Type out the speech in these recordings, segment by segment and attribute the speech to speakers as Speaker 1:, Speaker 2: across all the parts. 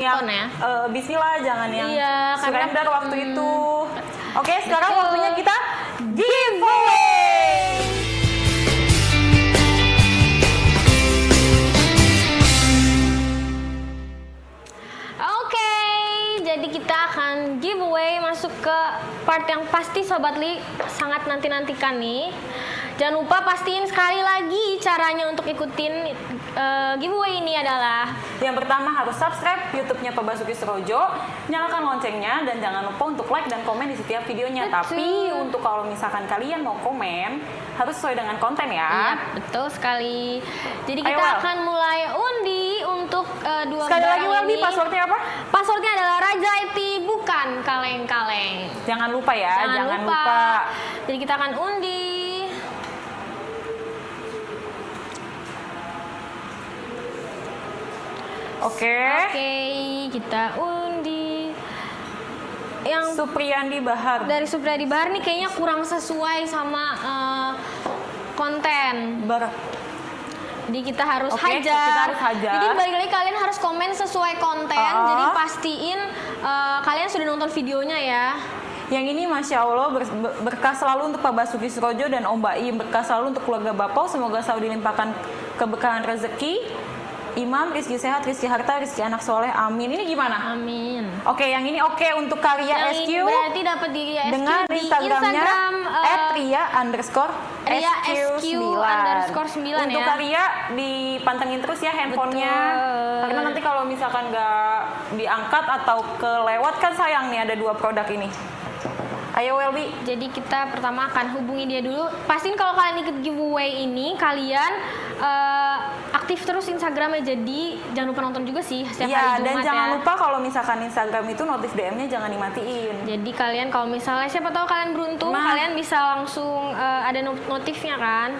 Speaker 1: yang
Speaker 2: ya.
Speaker 1: eh, Bismillah jangan yang
Speaker 2: Iya, karena-
Speaker 1: surrender waktu
Speaker 2: hmm.
Speaker 1: itu. Oke, sekarang
Speaker 2: Betul.
Speaker 1: waktunya kita giveaway.
Speaker 2: Oke, jadi kita akan giveaway masuk ke part yang pasti Sobat Li sangat nanti-nantikan nih. Jangan lupa pastiin sekali lagi caranya untuk ikutin eh, giveaway ini adalah
Speaker 1: Yang pertama harus subscribe YouTube-nya Pak Basuki Surojo, nyalakan loncengnya dan jangan lupa untuk like dan komen di setiap videonya.
Speaker 2: Betul.
Speaker 1: Tapi untuk kalau misalkan kalian mau komen harus sesuai dengan konten ya.
Speaker 2: Iya, betul sekali. Jadi
Speaker 1: Ayo,
Speaker 2: kita
Speaker 1: Wel.
Speaker 2: akan mulai undi untuk eh, dua
Speaker 1: Sekali lagi
Speaker 2: ini.
Speaker 1: passwordnya apa?
Speaker 2: Passwordnya adalah Raja IT bukan kaleng-kaleng.
Speaker 1: Jangan lupa ya, jangan, lupa.
Speaker 2: Jadi kita akan undi.
Speaker 1: Oke.
Speaker 2: Oke, kita undi. Yang
Speaker 1: Supriyandi Bahar.
Speaker 2: dari Supriyadi Bahar nih kayaknya kurang sesuai sama eh, konten.
Speaker 1: Bar.
Speaker 2: Jadi kita harus
Speaker 1: Oke,
Speaker 2: hajar.
Speaker 1: kita harus hajar.
Speaker 2: Jadi balik lagi kalian harus komen sesuai konten.
Speaker 1: Ah.
Speaker 2: Jadi pastiin eh, kalian sudah nonton videonya ya.
Speaker 1: Yang ini Masya Allah ber- ber- berkah selalu untuk Pak Basuki Surojo dan Om Baim Berkah selalu untuk keluarga Bapak Semoga selalu dilimpahkan keberkahan rezeki Imam, Rizki Sehat, Rizki Harta, Rizki Anak Soleh Amin Ini gimana?
Speaker 2: Amin.
Speaker 1: Oke yang ini oke untuk karya
Speaker 2: Yang
Speaker 1: SQ
Speaker 2: berarti dapat di SQ
Speaker 1: Dengan
Speaker 2: di
Speaker 1: Instagramnya
Speaker 2: Instagram eh,
Speaker 1: at Ria underscore
Speaker 2: Ria SQ
Speaker 1: 9.
Speaker 2: underscore 9
Speaker 1: Untuk
Speaker 2: ya.
Speaker 1: karya dipantengin terus ya handphonenya
Speaker 2: Betul.
Speaker 1: Karena nanti kalau misalkan nggak diangkat atau kelewat kan sayang nih ada dua produk ini Ayo Welby
Speaker 2: Jadi kita pertama akan hubungi dia dulu. Pastiin kalau kalian ikut giveaway ini kalian eh, aktif terus Instagramnya. Jadi jangan lupa nonton juga sih setiap
Speaker 1: Iya,
Speaker 2: hari
Speaker 1: dan jangan
Speaker 2: ya.
Speaker 1: lupa kalau misalkan Instagram itu notif DM-nya jangan dimatiin.
Speaker 2: Jadi kalian kalau misalnya siapa tahu kalian beruntung
Speaker 1: Nah.
Speaker 2: kalian bisa langsung eh, ada not- notifnya kan.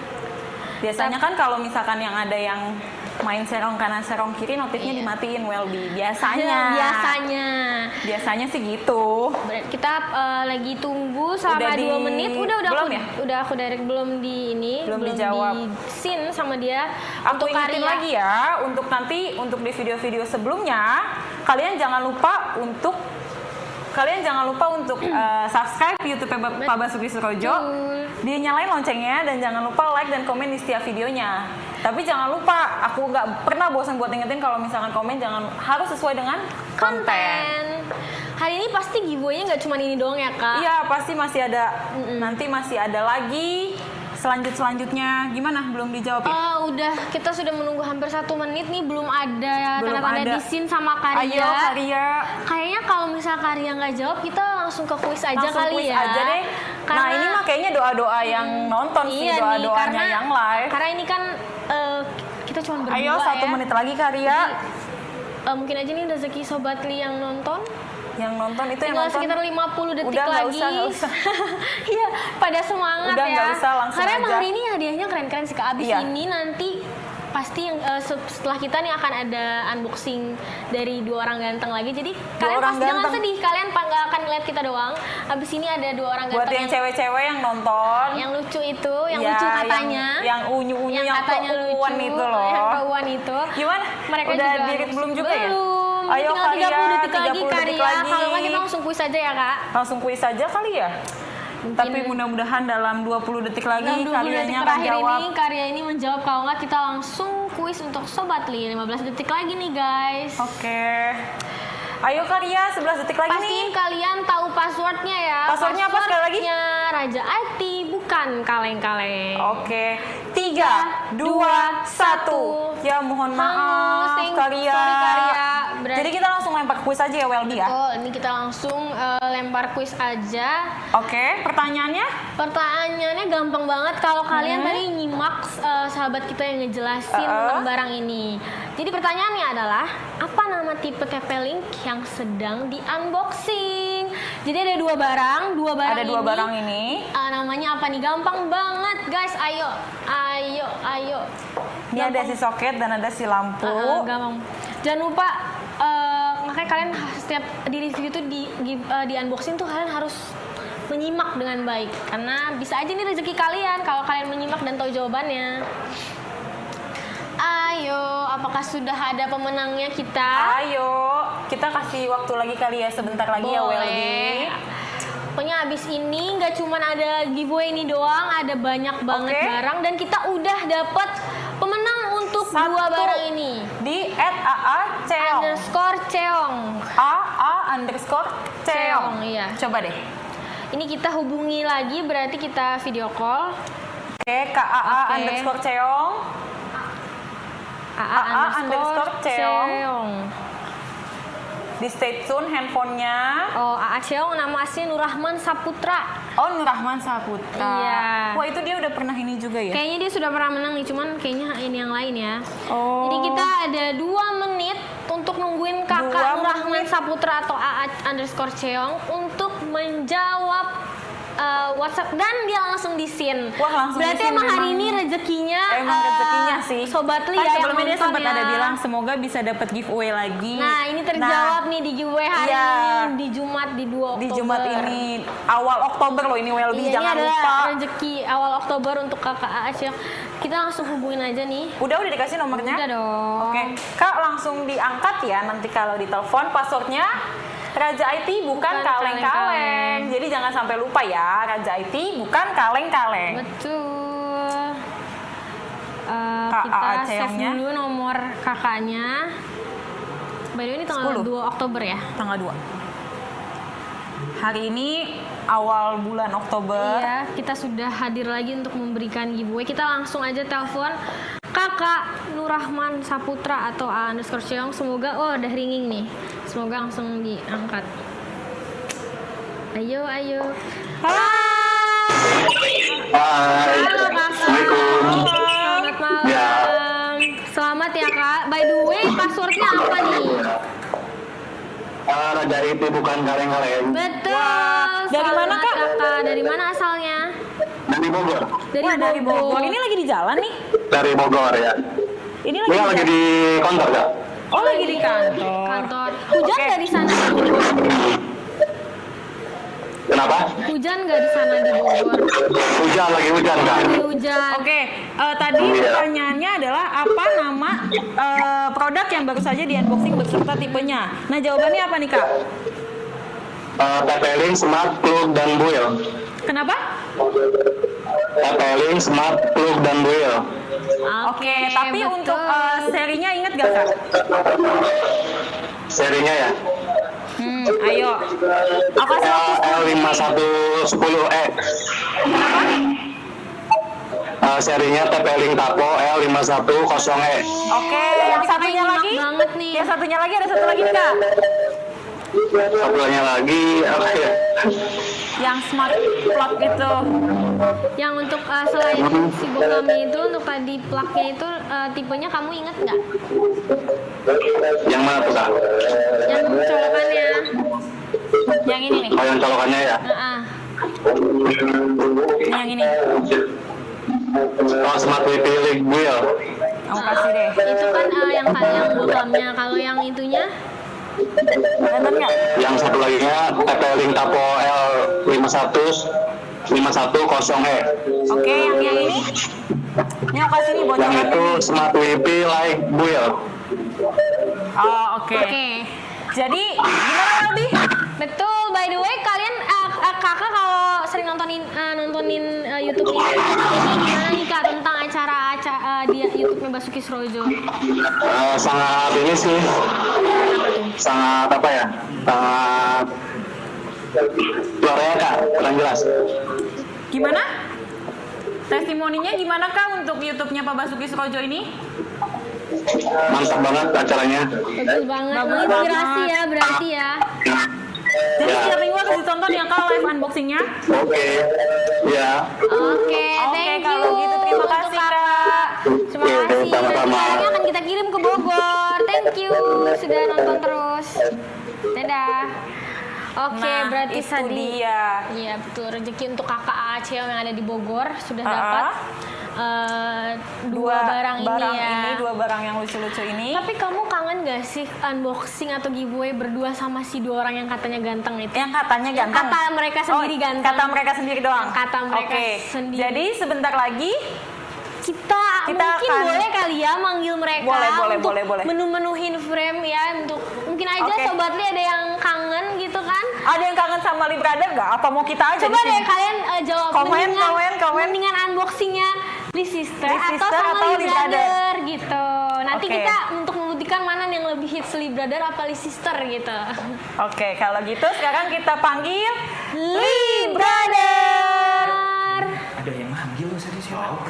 Speaker 1: Biasanya kan kalau misalkan yang ada yang main serong kanan serong kiri notifnya
Speaker 2: Iya.
Speaker 1: dimatiin Welby. Biasanya.
Speaker 2: Biasanya.
Speaker 1: Biasanya sih gitu.
Speaker 2: Kita eh, lagi tunggu selama
Speaker 1: Udah di-
Speaker 2: dua menit. Udah udah
Speaker 1: belum
Speaker 2: aku,
Speaker 1: ya?
Speaker 2: udah aku direct belum di ini,
Speaker 1: Belum dijawab.
Speaker 2: di scene sama dia
Speaker 1: Aku
Speaker 2: untuk
Speaker 1: ingetin
Speaker 2: karya.
Speaker 1: lagi ya, untuk nanti untuk di video-video sebelumnya kalian jangan lupa untuk kalian jangan lupa untuk eh, subscribe YouTube Pak Basuki Surojo.
Speaker 2: Betul.
Speaker 1: Dia nyalain loncengnya dan jangan lupa like dan komen di setiap videonya. Tapi jangan lupa, aku nggak pernah bosan buat ingetin kalau misalkan komen jangan harus sesuai dengan konten.
Speaker 2: konten. Hari ini pasti giveaway-nya nggak cuma ini doang ya kak?
Speaker 1: Iya pasti masih ada, nanti masih ada lagi selanjut selanjutnya. Gimana? Belum dijawab ya?
Speaker 2: Oh, udah kita sudah menunggu hampir satu menit nih belum ada tanda-tanda
Speaker 1: ada.
Speaker 2: di scene sama Karya.
Speaker 1: Ayo Karya.
Speaker 2: Kayaknya kalau misal Karya nggak jawab kita langsung ke kuis aja
Speaker 1: langsung
Speaker 2: kali
Speaker 1: kuis
Speaker 2: ya.
Speaker 1: aja deh.
Speaker 2: Karena,
Speaker 1: nah ini mah kayaknya doa-doa yang nonton sih,
Speaker 2: iya nih,
Speaker 1: doa-doanya yang live.
Speaker 2: Karena ini kan eh, kita cuma berdua
Speaker 1: Ayo satu
Speaker 2: ya.
Speaker 1: menit lagi Karya.
Speaker 2: Eh, mungkin aja nih rezeki Sobat Li yang nonton.
Speaker 1: Yang nonton itu yang
Speaker 2: Tinggal
Speaker 1: nonton.
Speaker 2: sekitar 50 detik
Speaker 1: Udah,
Speaker 2: lagi.
Speaker 1: usah, usah.
Speaker 2: Iya, pada semangat
Speaker 1: Udah,
Speaker 2: ya.
Speaker 1: nggak usah, langsung
Speaker 2: Karena emang
Speaker 1: aja.
Speaker 2: hari ini hadiahnya keren-keren sih. Abis
Speaker 1: Iya.
Speaker 2: ini nanti pasti yang se- setelah kita nih akan ada unboxing dari dua orang ganteng lagi. Jadi kalian
Speaker 1: orang
Speaker 2: pasti jangan
Speaker 1: ganteng.
Speaker 2: sedih, kalian nggak akan ngeliat kita doang. Abis ini ada dua orang
Speaker 1: Buat
Speaker 2: ganteng
Speaker 1: yang cewek-cewek yang nonton.
Speaker 2: yang lucu itu, yang
Speaker 1: Ya,
Speaker 2: lucu
Speaker 1: yang-
Speaker 2: katanya.
Speaker 1: Yang unyu-unyu, yang,
Speaker 2: katanya
Speaker 1: keuuan
Speaker 2: lucu,
Speaker 1: itu loh.
Speaker 2: Yang keuuan itu.
Speaker 1: Gimana?
Speaker 2: Mereka
Speaker 1: Udah
Speaker 2: juga
Speaker 1: dirit belum juga ya? Ayo
Speaker 2: Tinggal 30 detik lagi
Speaker 1: 30 detik
Speaker 2: Karya.
Speaker 1: lagi.
Speaker 2: Kalau nggak kita langsung kuis aja ya kak.
Speaker 1: Langsung kuis aja kali ya? Tapi mudah-mudahan dalam 20 detik lagi
Speaker 2: Dalam 20 detik
Speaker 1: karyanya akan
Speaker 2: terakhir
Speaker 1: jawab.
Speaker 2: ini karya ini menjawab kalau nggak kita langsung kuis untuk Sobat Li 15 detik lagi nih guys
Speaker 1: Oke. Ayo Karya, 11 detik lagi nih.
Speaker 2: Pastiin kalian tahu passwordnya ya
Speaker 1: Passwordnya apa sekali lagi?
Speaker 2: Raja IT bukan kaleng-kaleng
Speaker 1: Oke, tiga, dua, satu. Ya mohon maaf,
Speaker 2: Hangus, thank-
Speaker 1: Karya.
Speaker 2: sorry, Karya. Berarti-
Speaker 1: Jadi kita langsung lempar kuis aja ya, Welby ya.
Speaker 2: Oh, ini kita langsung eh, lempar kuis aja
Speaker 1: Oke, pertanyaannya?
Speaker 2: Pertanyaannya gampang banget kalau kalian tadi nyimak eh, sahabat kita yang ngejelasin
Speaker 1: Uh-uh.
Speaker 2: tentang barang ini. Jadi pertanyaannya adalah apa nama tipe TP-Link yang sedang di unboxing? Jadi ada dua barang, dua barang
Speaker 1: Ada dua
Speaker 2: ini.
Speaker 1: barang ini.
Speaker 2: eh, namanya apa nih? Gampang banget, guys. Ayo, ayo, ayo.
Speaker 1: Ini ada si soket dan ada si lampu.
Speaker 2: Uh, gampang. Jangan lupa eh, makanya kalian setiap di review itu di eh, di unboxing tuh kalian harus menyimak dengan baik karena bisa aja nih rezeki kalian kalau kalian menyimak dan tahu jawabannya. Ayo, apakah sudah ada pemenangnya kita?
Speaker 1: Ayo. kita kasih waktu lagi kali ya sebentar lagi ya Welby.
Speaker 2: Boleh. Pokoknya abis ini nggak cuma ada giveaway ini doang, ada banyak banget
Speaker 1: Oke.
Speaker 2: barang dan kita udah dapet
Speaker 1: Satu.
Speaker 2: dua barang ini.
Speaker 1: Di @aa Ceong.
Speaker 2: Underscore Ceong.
Speaker 1: AA underscore
Speaker 2: Ceong,
Speaker 1: Ceong.
Speaker 2: iya.
Speaker 1: Coba deh.
Speaker 2: Ini kita hubungi lagi berarti kita video call.
Speaker 1: Oke, KAA
Speaker 2: Oke.
Speaker 1: underscore Ceong.
Speaker 2: AA,
Speaker 1: AA underscore Ceong.
Speaker 2: Ceong.
Speaker 1: Di stay tune handphonenya.
Speaker 2: Oh, AA Ceong nama asli Nurrahman Saputra.
Speaker 1: Oh, Nurrahman Saputra.
Speaker 2: Iya.
Speaker 1: Wah, itu dia udah pernah ini juga ya?
Speaker 2: Kayaknya dia sudah pernah menang nih, cuman kayaknya ini yang lain ya.
Speaker 1: Oh.
Speaker 2: Jadi kita ada dua menit untuk nungguin kakak
Speaker 1: Dua
Speaker 2: Nurrahman
Speaker 1: menit.
Speaker 2: Saputra atau AA underscore Ceong untuk menjawab uh, WhatsApp dan dia langsung di scene.
Speaker 1: Wah, langsung di
Speaker 2: Berarti
Speaker 1: scene
Speaker 2: emang hari ini rezekinya
Speaker 1: Emang
Speaker 2: uh,
Speaker 1: rezekinya sih.
Speaker 2: Sobat Li
Speaker 1: Kan
Speaker 2: ya yang
Speaker 1: sebelumnya dia sempat
Speaker 2: ya.
Speaker 1: ada bilang semoga bisa dapat giveaway lagi.
Speaker 2: Nah, ini terjawab nih di giveaway hari
Speaker 1: iya.
Speaker 2: ini di Jumat di 2 Oktober.
Speaker 1: di Jumat ini awal Oktober loh ini Welby
Speaker 2: Iya,
Speaker 1: jangan
Speaker 2: ini
Speaker 1: lupa.
Speaker 2: rezeki awal Oktober untuk kakak AA Ceong. Kita langsung hubungin aja nih.
Speaker 1: Udah udah dikasih nomornya?
Speaker 2: Udah dong.
Speaker 1: Oke, Kak langsung diangkat ya nanti kalau ditelepon passwordnya Raja IT bukan
Speaker 2: Bukan
Speaker 1: kaleng-kaleng. Jadi jangan sampai lupa ya, Raja IT bukan kaleng-kaleng.
Speaker 2: Betul.
Speaker 1: Kak
Speaker 2: kita save dulu nomor kakaknya. By the way ini tanggal
Speaker 1: 10.
Speaker 2: 2 Oktober ya.
Speaker 1: Tanggal 2. Hari ini awal bulan Oktober.
Speaker 2: Iya, kita sudah hadir lagi untuk memberikan giveaway. Kita langsung aja telepon Kakak Nurrahman Saputra atau A underscore. Semoga, oh udah ringing nih. Semoga langsung diangkat. Ayo, ayo.
Speaker 3: Hai.
Speaker 2: Halo kakak.
Speaker 3: Assalamualaikum.
Speaker 2: Selamat malam.
Speaker 3: Ya.
Speaker 2: Selamat ya kak. By the way, passwordnya apa nih?
Speaker 3: Ah, Raja itu bukan kaleng-kaleng
Speaker 2: Betul.
Speaker 1: Wah, dari mana, Kak?
Speaker 2: kakak? Dari mana asalnya?
Speaker 3: Dari Bogor.
Speaker 2: Dari
Speaker 1: Wah, dari Bogor.
Speaker 2: Bogor.
Speaker 1: Ini lagi di jalan nih.
Speaker 3: Dari Bogor ya.
Speaker 1: Ini
Speaker 3: Ini
Speaker 1: lagi,
Speaker 3: lagi
Speaker 1: di
Speaker 3: kantor kak.
Speaker 1: Oh, lagi di kantor.
Speaker 2: kantor. Hujan nggak di sana?
Speaker 3: Kenapa?
Speaker 2: Hujan nggak di sana di Bogor?
Speaker 3: Hujan lagi hujan kak.
Speaker 2: Lagi hujan.
Speaker 1: Oke, eh, tadi
Speaker 3: Iya.
Speaker 1: pertanyaannya adalah apa nama eh, produk yang baru saja di unboxing beserta tipenya. Nah, jawabannya apa nih kak?
Speaker 3: Uh, TP-Link Smart Plug dan Buil.
Speaker 1: Kenapa?
Speaker 3: TP-Link Smart Plug dan Buil.
Speaker 1: Oke, tapi
Speaker 2: betul.
Speaker 1: untuk eh, serinya inget gak kak?
Speaker 3: Serinya ya.
Speaker 1: Hmm, ayo. Apa sih waktu
Speaker 3: L5110E. Uh, serinya TP-Link Tapo L5110E.
Speaker 1: Oke, yang satunya lagi?
Speaker 2: banget nih.
Speaker 1: Yang satunya lagi ada satu lagi kak?
Speaker 3: Satunya lagi apa ya?
Speaker 1: Yang smart plug itu.
Speaker 2: Yang untuk uh, selain si Bogami itu untuk tadi plugnya itu uh, tipenya kamu inget nggak?
Speaker 3: Yang mana tuh kak?
Speaker 2: Yang colokannya.
Speaker 1: Yang ini nih.
Speaker 3: Oh yang colokannya ya?
Speaker 2: Nah, ah.
Speaker 1: Yang ini.
Speaker 3: Oh Smart Wifi Link Buil.
Speaker 1: Aku kasih deh.
Speaker 2: itu kan uh, yang yang bogamnya. Kalau yang itunya?
Speaker 3: Yang satu lagi nya TP-Link Tapo L51 510E.
Speaker 1: Oke, yang yang ini. Ini aku kasih nih
Speaker 3: Yang
Speaker 1: bocorannya.
Speaker 3: itu Smart Wifi Like Buil.
Speaker 1: Oh, oke.
Speaker 2: Oke.
Speaker 1: Jadi, gimana Aldi?
Speaker 2: Betul. By the way, kalian uh, uh, kakak kalau sering nontonin uh, nontonin uh, YouTube ini, ini gimana nih kak tentang acara-acara uh, di YouTube-nya Basuki Srojo?
Speaker 3: Eh, sangat ini sih, sangat apa ya? Sangat suaranya kak, kurang jelas.
Speaker 1: Gimana? Testimoninya gimana kak untuk YouTube-nya Pak Basuki Srojo ini?
Speaker 3: Mantap banget acaranya.
Speaker 2: Bagus banget,
Speaker 1: Bagus
Speaker 2: menginspirasi
Speaker 1: banget.
Speaker 2: ya berarti ya.
Speaker 1: Jadi
Speaker 3: Ya.
Speaker 1: setiap minggu harus ditonton ya kak live unboxingnya.
Speaker 3: Oke, ya.
Speaker 2: Oke,
Speaker 1: Oke,
Speaker 2: thank
Speaker 1: kalau
Speaker 2: you.
Speaker 1: gitu terima kasih. Kak.
Speaker 2: Terima kasih. Nanti
Speaker 3: sama-sama.
Speaker 2: akan kita kirim ke Bogor. Thank you sudah nonton terus. Dadah. Oke,
Speaker 1: Nah,
Speaker 2: berarti
Speaker 1: itu
Speaker 2: tadi
Speaker 1: dia.
Speaker 2: Iya betul rezeki untuk kakak Aceh yang ada di Bogor sudah
Speaker 1: Ah,
Speaker 2: dapat
Speaker 1: ah.
Speaker 2: eh, dua, barang, ini ya.
Speaker 1: dua barang yang lucu-lucu ini.
Speaker 2: Tapi kamu kangen gak sih unboxing atau giveaway berdua sama si dua orang yang katanya ganteng itu?
Speaker 1: yang katanya
Speaker 2: Yang
Speaker 1: ganteng.
Speaker 2: kata mereka sendiri ganteng.
Speaker 1: Kata mereka sendiri doang.
Speaker 2: Yang kata mereka
Speaker 1: Oke.
Speaker 2: sendiri.
Speaker 1: Jadi sebentar lagi
Speaker 2: Kita,
Speaker 1: kita
Speaker 2: mungkin
Speaker 1: akan
Speaker 2: boleh kali ya manggil mereka
Speaker 1: Boleh, boleh,
Speaker 2: untuk
Speaker 1: boleh, boleh.
Speaker 2: menu-menuhin frame ya untuk mungkin aja
Speaker 1: Oke.
Speaker 2: sobat Li ada yang kangen gitu kan.
Speaker 1: ada yang kangen sama Lee Brother nggak? Apa mau kita aja
Speaker 2: Coba deh kalian eh, jawab
Speaker 1: Komen,
Speaker 2: mendingan,
Speaker 1: komen, komen.
Speaker 2: mendingan unboxingnya Lee Sister
Speaker 1: Lee
Speaker 2: atau
Speaker 1: Sister
Speaker 2: sama
Speaker 1: atau
Speaker 2: Lee
Speaker 1: Lee
Speaker 2: Brother gitu. Nanti
Speaker 1: Oke.
Speaker 2: kita untuk membuktikan mana yang lebih hits Lee Brother apa Lee Sister gitu.
Speaker 1: Oke, kalau gitu sekarang kita panggil Lee Brother.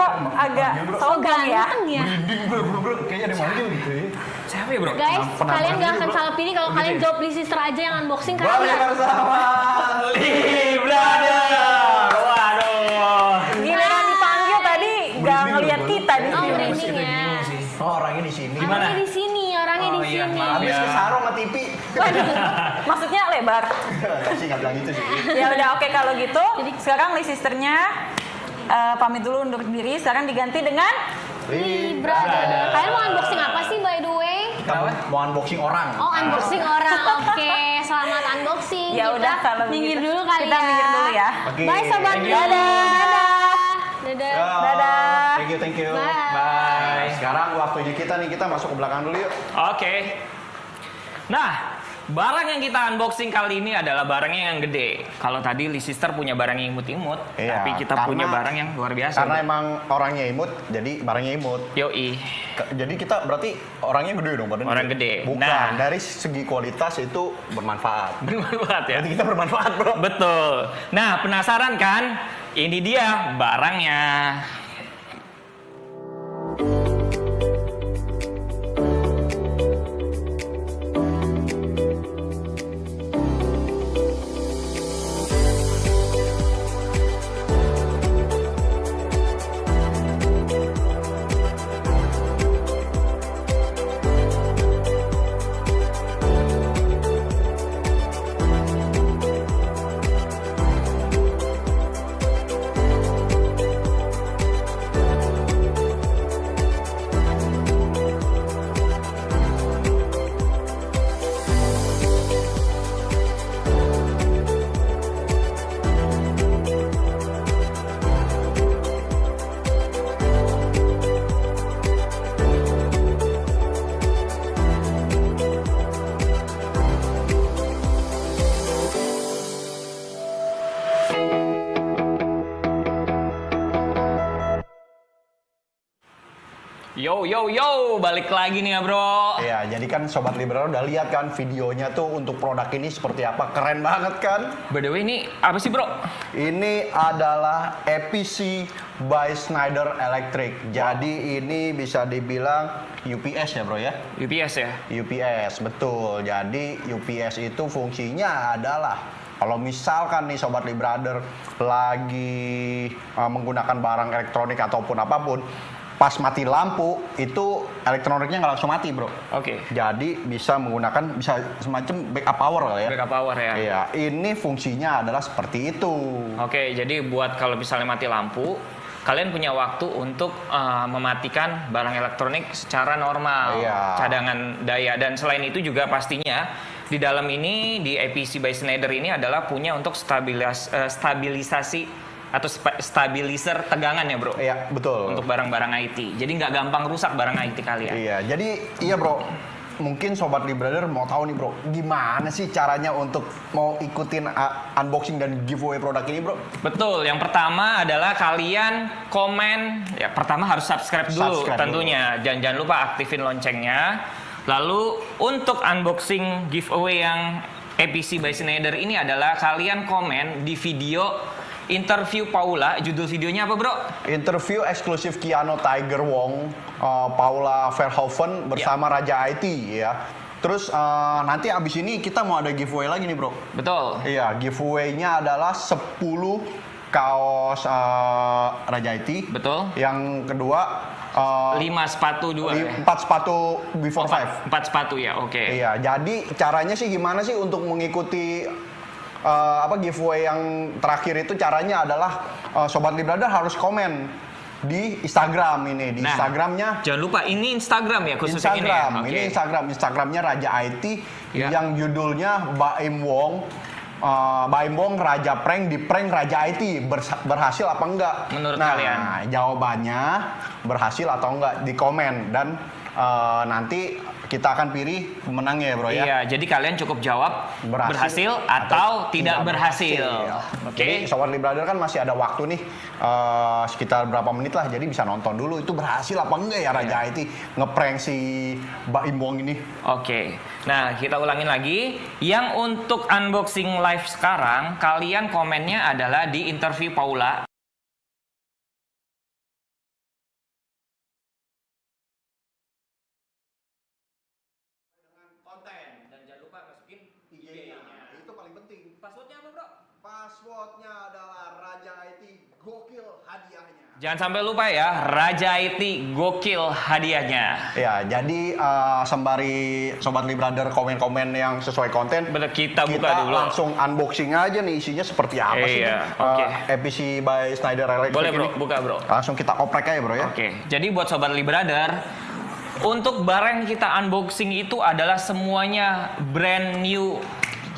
Speaker 1: Kok agak
Speaker 2: Oh
Speaker 1: sogang ya?
Speaker 2: ganteng ya.
Speaker 4: Merinding bro, bro, bro. Kayaknya ada yang manggil gitu ya. Siapa ya bro?
Speaker 2: Guys,
Speaker 4: Pernah
Speaker 2: kalian gak akan salah pilih kalau
Speaker 4: Oh,
Speaker 2: kalian
Speaker 4: gitu ya?
Speaker 2: jawab Lee Sister aja yang unboxing
Speaker 4: Balik
Speaker 2: karena
Speaker 4: bersama Lee Brother. Waduh.
Speaker 1: Giliran dipanggil tadi
Speaker 4: Merinding
Speaker 1: ngeliat kita di
Speaker 2: Oh,
Speaker 1: sini.
Speaker 2: merinding ya.
Speaker 4: Oh orangnya di sini.
Speaker 2: Orangnya di sini, orangnya
Speaker 4: Oh,
Speaker 2: di
Speaker 4: iya,
Speaker 2: sini.
Speaker 4: maaf
Speaker 5: Habis
Speaker 4: Ya.
Speaker 5: ke sarung sama TV.
Speaker 1: Waduh, maksudnya lebar.
Speaker 5: Kasih nggak bilang gitu sih.
Speaker 1: Ya udah oke kalau gitu. Sekarang Lee sisternya eh, pamit dulu undur diri. Sekarang diganti dengan
Speaker 2: Brother. Kalian mau unboxing apa sih by the way?
Speaker 5: Kita mau, mau unboxing orang.
Speaker 2: Oh, unboxing orang. Oke, selamat unboxing.
Speaker 1: Ya
Speaker 2: Kita
Speaker 1: udah kalau
Speaker 2: minggir
Speaker 1: begitu.
Speaker 2: dulu kali
Speaker 1: Kita
Speaker 2: ya.
Speaker 1: minggir dulu ya.
Speaker 5: Oke.
Speaker 2: Bye sobat
Speaker 5: you.
Speaker 2: Dadah. Dadah.
Speaker 5: Ya,
Speaker 1: Dadah.
Speaker 5: Thank you, thank you.
Speaker 2: Bye.
Speaker 4: Bye.
Speaker 5: Sekarang waktunya kita nih, kita masuk ke belakang dulu yuk.
Speaker 4: Oke. Nah, barang yang kita unboxing kali ini adalah barangnya yang gede. Kalau tadi Lee Sister punya barang yang imut-imut,
Speaker 5: Iya,
Speaker 4: tapi kita
Speaker 5: karena-
Speaker 4: punya barang yang luar biasa.
Speaker 5: Karena emang orangnya imut, jadi barangnya imut.
Speaker 4: Yoi.
Speaker 5: Ke- Jadi kita berarti orangnya gede dong badannya.
Speaker 4: Orang gede.
Speaker 5: Bukan,
Speaker 4: Nah.
Speaker 5: dari segi kualitas itu bermanfaat.
Speaker 4: Bermanfaat ya.
Speaker 5: Berarti kita bermanfaat, Bro.
Speaker 4: Betul. Nah, penasaran kan? Ini dia barangnya. Yo yo yo, balik lagi nih ya, Bro.
Speaker 5: Iya, jadi kan Sobat Liberal udah lihat kan videonya tuh untuk produk ini seperti apa. Keren banget kan?
Speaker 4: By the way, ini apa sih, Bro?
Speaker 5: Ini adalah EPC by Schneider Electric. Jadi ini bisa dibilang UPS ya bro ya?
Speaker 4: UPS ya?
Speaker 5: UPS, betul. Jadi UPS itu fungsinya adalah kalau misalkan nih Sobat Lee Brother lagi uh, menggunakan barang elektronik ataupun apa pun, pas mati lampu itu elektroniknya nggak langsung mati bro.
Speaker 4: Oke.
Speaker 5: Jadi bisa menggunakan bisa semacam backup power lah ya.
Speaker 4: Backup power ya.
Speaker 5: Iya, ini fungsinya adalah seperti itu.
Speaker 4: Oke, jadi buat kalau misalnya mati lampu, kalian punya waktu untuk uh, mematikan barang elektronik secara normal,
Speaker 5: Iya.
Speaker 4: cadangan daya dan selain itu juga pastinya di dalam ini di APC by Schneider ini adalah punya untuk stabilis- eh, stabilisasi atau stabilizer tegangan ya bro
Speaker 5: Iya, betul.
Speaker 4: untuk barang-barang IT. Jadi nggak gampang rusak barang IT kalian.
Speaker 5: Iya, jadi iya bro. Mungkin sobat Lee Brother mau tahu nih bro, gimana sih caranya untuk mau ikutin unboxing dan giveaway produk ini bro?
Speaker 4: Betul, yang pertama adalah kalian komen, ya pertama harus subscribe dulu
Speaker 5: Subscribe
Speaker 4: tentunya. Jangan jangan lupa aktifin loncengnya. Lalu untuk unboxing giveaway yang APC by Schneider ini adalah kalian komen di video interview Paula. Judul videonya apa bro?
Speaker 5: Interview eksklusif Keanu Tiger Wong, uh, Paula Verhoeven bersama Raja IT ya. Terus uh, nanti abis ini kita mau ada giveaway lagi nih bro.
Speaker 4: Betul.
Speaker 5: Iya, giveaway-nya adalah 10 kaos uh, Raja IT.
Speaker 4: Betul.
Speaker 5: Yang kedua uh,
Speaker 4: 5 sepatu dua. ya?
Speaker 5: empat sepatu before five.
Speaker 4: Empat, empat sepatu ya, oke.
Speaker 5: Iya, jadi caranya sih gimana sih untuk mengikuti uh, apa giveaway yang terakhir itu caranya adalah uh, sobat Librada harus komen di Instagram ini di
Speaker 4: Nah,
Speaker 5: Instagramnya
Speaker 4: Jangan lupa ini Instagram ya khusus yang
Speaker 5: Instagram
Speaker 4: ini. ya?
Speaker 5: ini
Speaker 4: Oke.
Speaker 5: Instagram Instagramnya Raja IT
Speaker 4: Ya.
Speaker 5: yang judulnya Baim Wong eh, Baimbong Raja Prank di prank Raja IT berhasil apa enggak?
Speaker 4: Menurut
Speaker 5: nah,
Speaker 4: kalian?
Speaker 5: jawabannya berhasil atau enggak di komen dan eh, nanti kita akan pilih pemenangnya ya bro ya.
Speaker 4: Iya, jadi kalian cukup jawab berhasil, atau, tidak berhasil. Oke.
Speaker 5: Jadi Sobat Librader kan masih ada waktu nih eh, sekitar berapa menit lah. Jadi bisa nonton dulu itu berhasil apa enggak ya Raja
Speaker 4: Iya.
Speaker 5: IT ngeprank si Mbak Imbong ini.
Speaker 4: Oke, nah kita ulangin lagi. Yang untuk unboxing live sekarang, kalian komennya adalah di interview Paula. konten dan jangan lupa masukin IG-nya.
Speaker 5: Itu paling penting.
Speaker 4: Passwordnya apa bro?
Speaker 5: Passwordnya adalah Raja IT gokil hadiahnya.
Speaker 4: Jangan sampai lupa ya, Raja IT gokil hadiahnya.
Speaker 5: Ya, jadi eh, sembari Sobat Librader komen-komen yang sesuai konten,
Speaker 4: Bener, kita buka
Speaker 5: kita
Speaker 4: dulu.
Speaker 5: langsung unboxing aja nih isinya seperti apa sih
Speaker 4: Iya, oke.
Speaker 5: eh, EPC by Snyder Electric
Speaker 4: Boleh bro,
Speaker 5: ini.
Speaker 4: buka bro.
Speaker 5: Langsung kita oprek aja bro ya.
Speaker 4: Oke, jadi buat sobat Librader, untuk barang yang kita unboxing itu adalah semuanya brand new.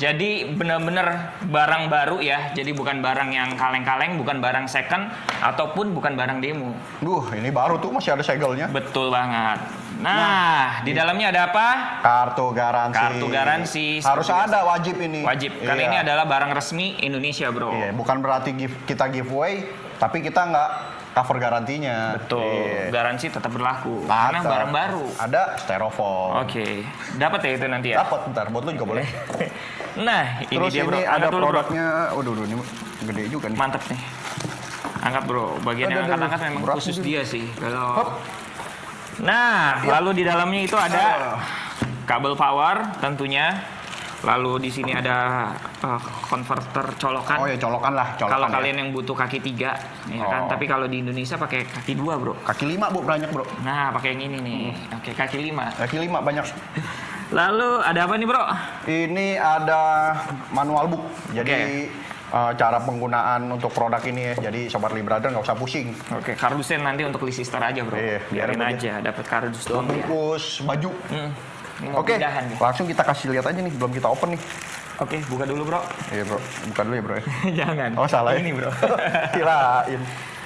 Speaker 4: Jadi benar-benar barang baru ya. Jadi bukan barang yang kaleng-kaleng, bukan barang second ataupun bukan barang demo.
Speaker 5: Duh, ini baru tuh masih ada segelnya.
Speaker 4: Betul banget. Nah, di dalamnya ada apa?
Speaker 5: Kartu garansi.
Speaker 4: Kartu garansi.
Speaker 5: Harus ada wajib ini.
Speaker 4: Wajib. Karena
Speaker 5: Iya.
Speaker 4: ini adalah barang resmi Indonesia, Bro.
Speaker 5: Iya, bukan berarti give, kita giveaway, tapi kita nggak cover garantinya.
Speaker 4: Betul.
Speaker 5: Iya.
Speaker 4: Garansi tetap berlaku. Karena
Speaker 5: Mantap.
Speaker 4: barang baru.
Speaker 5: Ada styrofoam.
Speaker 4: Oke. Dapat ya itu nanti ya?
Speaker 5: Dapat bentar, buat lu juga boleh.
Speaker 4: Nah, ini
Speaker 5: Terus
Speaker 4: dia bro.
Speaker 5: ini ada
Speaker 4: dulu, bro.
Speaker 5: produknya. Waduh, waduh, ini gede juga nih.
Speaker 4: Mantap nih. Angkat bro. Bagian yang angkat-angkat memang
Speaker 5: Berat
Speaker 4: khusus
Speaker 5: nih.
Speaker 4: dia sih. Kalau
Speaker 5: Hop.
Speaker 4: Nah, lalu di dalamnya itu ada kabel power tentunya. Lalu di sini ada uh, konverter colokan.
Speaker 5: Oh ya, colokan lah, colokan.
Speaker 4: kalau
Speaker 5: ya.
Speaker 4: kalian yang butuh kaki tiga, ya kan.
Speaker 5: Oh.
Speaker 4: Tapi kalau di Indonesia pakai kaki dua bro.
Speaker 5: Kaki lima bu banyak bro.
Speaker 4: Nah, pakai yang ini nih. Oke, kaki lima.
Speaker 5: Kaki lima banyak.
Speaker 4: Lalu ada apa nih bro?
Speaker 5: Ini ada manual book. Jadi eh, cara penggunaan untuk produk ini ya. Jadi sobat Librader nggak usah pusing.
Speaker 4: Oke, kardusnya nanti untuk list sister aja bro.
Speaker 5: Iya,
Speaker 4: biarin
Speaker 5: biarin
Speaker 4: aja, dapat kardus doang. ya.
Speaker 5: Bungkus baju.
Speaker 4: Hmm.
Speaker 5: Oke,
Speaker 4: nih.
Speaker 5: langsung kita kasih lihat aja nih, belum kita open nih.
Speaker 4: Oke, buka dulu bro.
Speaker 5: Iya bro, buka dulu ya bro. ya.
Speaker 4: Jangan.
Speaker 5: Oh salah ya?
Speaker 4: Ini bro.
Speaker 5: Kirain.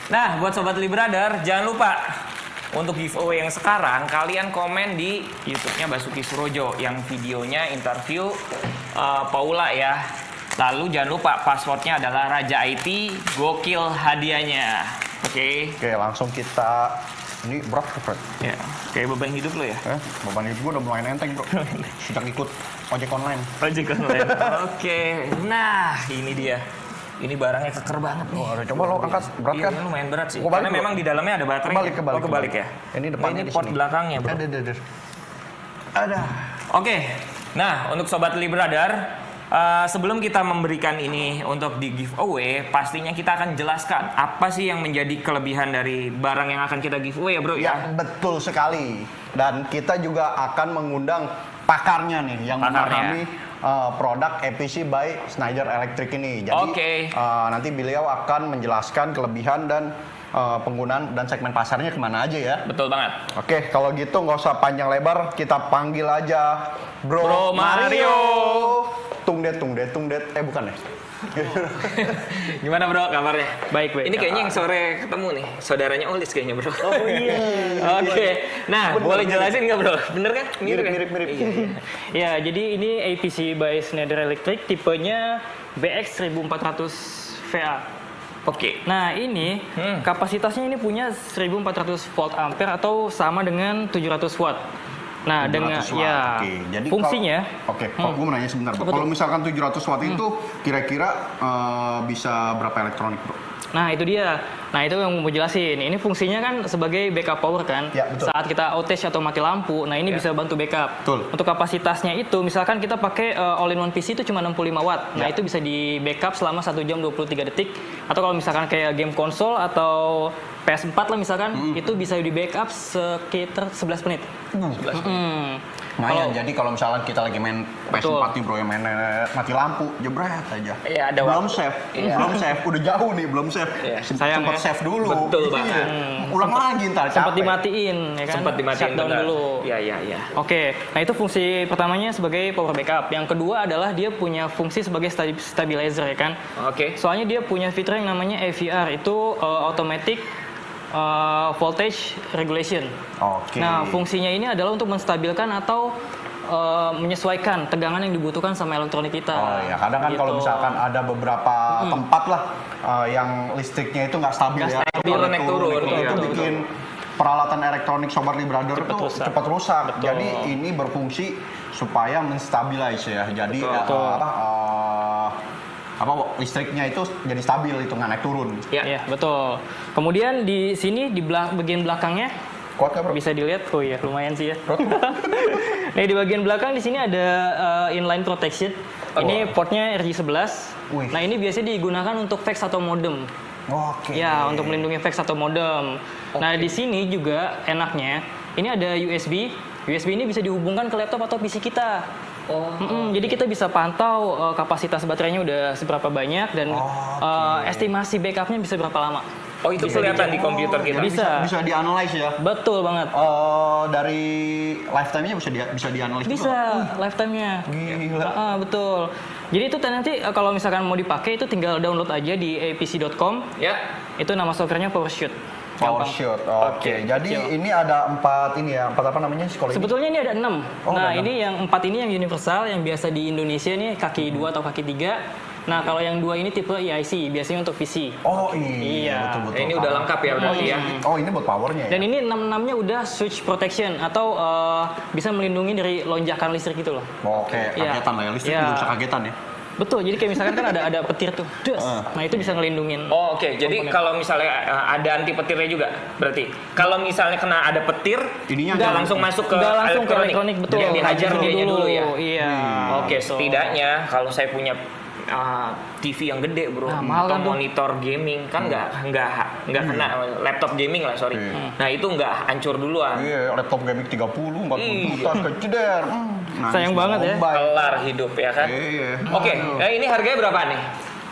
Speaker 4: nah, buat sobat Librader, jangan lupa untuk giveaway yang sekarang kalian komen di YouTube-nya Basuki Surojo yang videonya interview uh, Paula ya. Lalu jangan lupa passwordnya adalah Raja IT gokil hadiahnya. Oke.
Speaker 5: Oke, langsung kita ini berat berat.
Speaker 4: Ya, kayak beban hidup lo ya.
Speaker 5: Eh, beban hidup gue udah mulai nenteng bro. Sejak ikut ojek online.
Speaker 4: Ojek online. Oke. Nah, ini dia. Ini barangnya keker banget nih.
Speaker 5: Oh, coba lo angkat, berat
Speaker 4: Iya,
Speaker 5: kan?
Speaker 4: ini lumayan berat sih. Karena memang di dalamnya ada baterai.
Speaker 5: Kebalik, kebalik,
Speaker 4: Oh, kebalik
Speaker 5: kebalik.
Speaker 4: ya.
Speaker 5: Ini depannya
Speaker 4: ini port belakangnya, Bro.
Speaker 5: Ada, ada, ada. Ada.
Speaker 4: Oke. Nah, untuk sobat Libradar, eh, sebelum kita memberikan ini untuk di giveaway, pastinya kita akan jelaskan apa sih yang menjadi kelebihan dari barang yang akan kita giveaway ya, Bro
Speaker 5: Ya,
Speaker 4: ya.
Speaker 5: betul sekali. Dan kita juga akan mengundang pakarnya nih yang
Speaker 4: Pakarnya.
Speaker 5: memahami uh, produk EPC by Snyder Electric ini. Jadi
Speaker 4: Oke.
Speaker 5: uh, nanti beliau akan menjelaskan kelebihan dan uh, penggunaan dan segmen pasarnya ke mana aja ya.
Speaker 4: Betul banget.
Speaker 5: Oke, kalau gitu nggak usah panjang lebar, kita panggil aja Bro,
Speaker 4: Bro Mario.
Speaker 5: Tungdet, tungdet, tungdet. Eh bukan ya?
Speaker 4: Gimana bro kabarnya?
Speaker 6: Baik, baik.
Speaker 4: Ini kayaknya yang sore ketemu nih, saudaranya Olis kayaknya bro.
Speaker 6: Oh iya.
Speaker 4: Oke, nah boleh jelasin nggak bro? Bener kan?
Speaker 5: Mirip,
Speaker 4: kan?
Speaker 5: mirip, mirip.
Speaker 4: Iya, iya.
Speaker 6: Ya, jadi ini APC by Schneider Electric tipenya BX 1400 VA.
Speaker 4: Oke.
Speaker 6: Nah, ini
Speaker 4: Hmm.
Speaker 6: kapasitasnya ini punya 1400 volt ampere atau sama dengan 700 watt. Nah,
Speaker 5: 700
Speaker 6: dengan
Speaker 5: watt.
Speaker 6: ya
Speaker 5: Oke, jadi
Speaker 6: fungsinya
Speaker 5: Oke, kalau gue mau nanya sebentar, Kalau misalkan 700 watt itu kira-kira eh, bisa berapa elektronik, Bro?
Speaker 6: Nah, itu dia. Nah, itu yang mau jelasin. Ini fungsinya kan sebagai backup power kan.
Speaker 5: Ya, betul.
Speaker 6: Saat kita outage atau mati lampu, nah ini
Speaker 4: Ya.
Speaker 6: bisa bantu backup.
Speaker 5: Betul.
Speaker 6: Untuk kapasitasnya itu, misalkan kita pakai uh, all-in-one PC itu cuma 65 watt. Nah,
Speaker 5: Ya.
Speaker 6: itu bisa di backup selama 1 jam 23 detik. Atau kalau misalkan kayak game konsol atau PS4 lah misalkan,
Speaker 5: Hmm.
Speaker 6: itu bisa di backup sekitar 11 menit. Hmm.
Speaker 5: Nah, ya, jadi kalau misalnya kita lagi main
Speaker 6: Betul.
Speaker 5: PS4 nih bro, yang main eh, mati lampu, jebret aja.
Speaker 4: Iya, ada
Speaker 5: belum
Speaker 4: waktu.
Speaker 5: save,
Speaker 4: Iya.
Speaker 5: belum save, udah jauh nih, belum save.
Speaker 4: Iya.
Speaker 5: Sem-
Speaker 6: Sayang
Speaker 5: Sempet
Speaker 6: ya.
Speaker 5: save dulu.
Speaker 4: Betul
Speaker 5: Iya.
Speaker 4: banget.
Speaker 5: Ulang lagi ntar,
Speaker 6: sempat
Speaker 5: capek.
Speaker 6: dimatiin ya kan
Speaker 4: sempat dimatiin
Speaker 6: shutdown
Speaker 4: benar.
Speaker 6: dulu
Speaker 4: Iya, iya, iya.
Speaker 6: Oke, nah itu fungsi pertamanya sebagai power backup. Yang kedua adalah dia punya fungsi sebagai sta- stabilizer ya kan.
Speaker 4: Oke.
Speaker 6: Soalnya dia punya fitur yang namanya AVR itu uh, automatic uh, voltage regulation.
Speaker 5: Oke.
Speaker 6: Nah, fungsinya ini adalah untuk menstabilkan atau uh, menyesuaikan tegangan yang dibutuhkan sama elektronik kita.
Speaker 5: Oh ya, kadang kan kalau
Speaker 6: Gitu.
Speaker 5: misalkan ada beberapa tempat lah uh, yang listriknya itu nggak stabil
Speaker 4: Nggak
Speaker 5: ya,
Speaker 4: stabil,
Speaker 5: Itu-
Speaker 4: naik turun,
Speaker 5: itu,
Speaker 4: iya.
Speaker 5: itu
Speaker 4: Betul,
Speaker 5: bikin peralatan elektronik sobat Brother
Speaker 6: Cepat
Speaker 5: tuh
Speaker 6: rusak.
Speaker 5: cepat rusak.
Speaker 6: Betul.
Speaker 5: Jadi ini berfungsi supaya menstabilize ya. Jadi
Speaker 4: Betul.
Speaker 5: uh,
Speaker 6: Betul.
Speaker 5: uh, apa listriknya itu jadi stabil itu nggak naik turun.
Speaker 4: Ya.
Speaker 6: Iya, betul. Kemudian di sini di belak- bagian belakangnya
Speaker 5: Kuat nggak bro?
Speaker 6: bisa dilihat, oh iya lumayan sih ya. nah di bagian belakang di sini ada uh, inline protection. Ini portnya RJ11.
Speaker 5: Wih.
Speaker 6: Nah ini biasanya digunakan untuk fax atau modem.
Speaker 5: Oke.
Speaker 6: Ya untuk melindungi fax atau modem. Nah di sini juga enaknya ini ada USB. USB ini bisa dihubungkan ke laptop atau PC kita.
Speaker 4: Oh.
Speaker 6: Mm-mm, jadi kita bisa pantau uh, kapasitas baterainya udah seberapa banyak dan uh, estimasi backupnya bisa berapa lama.
Speaker 4: Oh, itu kelihatan di komputer kita.
Speaker 5: Bisa
Speaker 6: Bisa.
Speaker 5: bisa dianalisis ya.
Speaker 6: Betul banget.
Speaker 5: Oh, dari lifetime-nya bisa di, bisa dianalisis
Speaker 6: Bisa
Speaker 5: juga.
Speaker 6: lifetime-nya.
Speaker 5: Gila.
Speaker 6: Ah, betul. Jadi itu nanti uh, kalau misalkan mau dipakai itu tinggal download aja di apc.com.
Speaker 4: Ya.
Speaker 6: Itu nama softwarenya PowerShot.
Speaker 5: Power
Speaker 6: Gampang.
Speaker 5: shoot. Oke.
Speaker 4: Oke,
Speaker 5: Jadi
Speaker 6: siap.
Speaker 5: ini ada empat ini ya, empat apa namanya sekolah?
Speaker 6: Sebetulnya ini ada enam.
Speaker 5: Oh,
Speaker 6: nah
Speaker 5: ada
Speaker 6: ini yang empat ini yang universal, yang biasa di Indonesia nih kaki dua atau kaki tiga. Nah kalau yang dua ini tipe EIC, biasanya untuk PC.
Speaker 5: Oh iya,
Speaker 6: Iya.
Speaker 5: betul betul.
Speaker 4: Ini udah lengkap ya berarti ya.
Speaker 5: Oh ini buat powernya ya.
Speaker 6: Dan ini enam enamnya udah switch protection atau uh, bisa melindungi dari lonjakan listrik gitu loh.
Speaker 5: Oke,
Speaker 6: Iya.
Speaker 5: kagetan lah ya listrik juga bisa kagetan ya.
Speaker 6: Betul. Jadi kayak misalkan kan ada ada petir tuh, dus. Nah itu bisa ngelindungin.
Speaker 4: Oh, oke. Jadi
Speaker 6: Komponen.
Speaker 4: kalau misalnya uh, ada anti petirnya juga, berarti kalau misalnya kena ada petir,
Speaker 5: Ininya
Speaker 4: nggak
Speaker 5: jangan-
Speaker 4: langsung masuk ke
Speaker 6: langsung ke elektronik, betul.
Speaker 4: Jadi dihajar
Speaker 6: Dulu
Speaker 4: dianya dulu ya.
Speaker 6: Iya.
Speaker 4: Oke,
Speaker 6: betul.
Speaker 4: setidaknya kalau saya punya uh, TV yang gede bro,
Speaker 6: Nah, mahal
Speaker 4: atau
Speaker 6: kan tuh.
Speaker 4: monitor gaming kan nggak nggak nggak kena laptop gaming lah sorry.
Speaker 5: Hmm.
Speaker 4: Nah itu nggak hancur duluan.
Speaker 5: Iya, laptop gaming 30, 40
Speaker 4: Iya.
Speaker 5: juta keceder. Hmm,
Speaker 6: Sayang banget ya.
Speaker 4: Kelar hidup ya kan.
Speaker 5: Iya.
Speaker 4: Oke, eh, ini harganya berapa nih?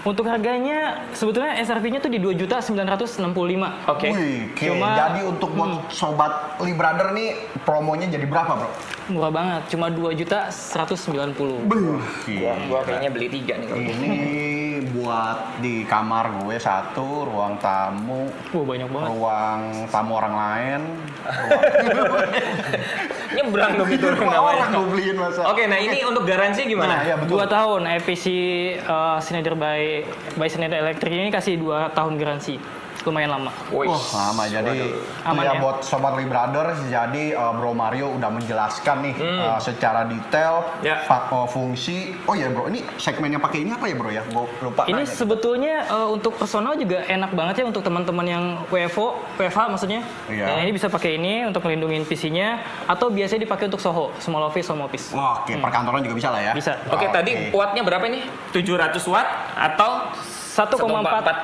Speaker 6: Untuk harganya sebetulnya SRP-nya tuh di 2.965.
Speaker 4: Oke.
Speaker 5: Wih, oke.
Speaker 6: Cuma-
Speaker 5: Jadi untuk buat sobat Lee Brother nih promonya jadi berapa, Bro?
Speaker 6: Murah banget, cuma 2.190.
Speaker 4: Gua, gua kayaknya beli tiga nih. kalau.
Speaker 5: Ini buat di kamar gue satu, ruang tamu,
Speaker 6: Wah, banyak banget.
Speaker 5: ruang tamu orang lain.
Speaker 4: Nyebrang dong itu
Speaker 5: orang gue beliin masa.
Speaker 4: Oke, nah ini untuk garansi
Speaker 5: Nah,
Speaker 4: gimana?
Speaker 5: ya betul.
Speaker 6: Dua tahun APC uh, Schneider by Schneider Electric ini kasih dua tahun garansi. Lumayan lama.
Speaker 4: Wih,
Speaker 5: Wah, sama jadi
Speaker 6: Aman
Speaker 5: ya,
Speaker 6: ya?
Speaker 5: buat sobat Lee Brother jadi uh, Bro Mario udah menjelaskan nih uh, secara detail
Speaker 4: Hmm. Ya.
Speaker 5: uh, fungsi. Oh ya Bro, ini segmen yang pakai ini apa ya Bro ya? Gue lupa.
Speaker 6: Ini
Speaker 5: nanya.
Speaker 6: sebetulnya uh, untuk personal juga enak banget ya untuk teman-teman yang WFO, WFH maksudnya.
Speaker 5: Iya.
Speaker 6: Nah, ini bisa pakai ini untuk melindungi PC-nya atau biasanya dipakai untuk Soho, small office, home office.
Speaker 5: Wah, oke, perkantoran juga bisa lah ya.
Speaker 6: Hmm. Bisa.
Speaker 4: Oke, tadi wattnya berapa nih? 700 watt atau
Speaker 6: 1,4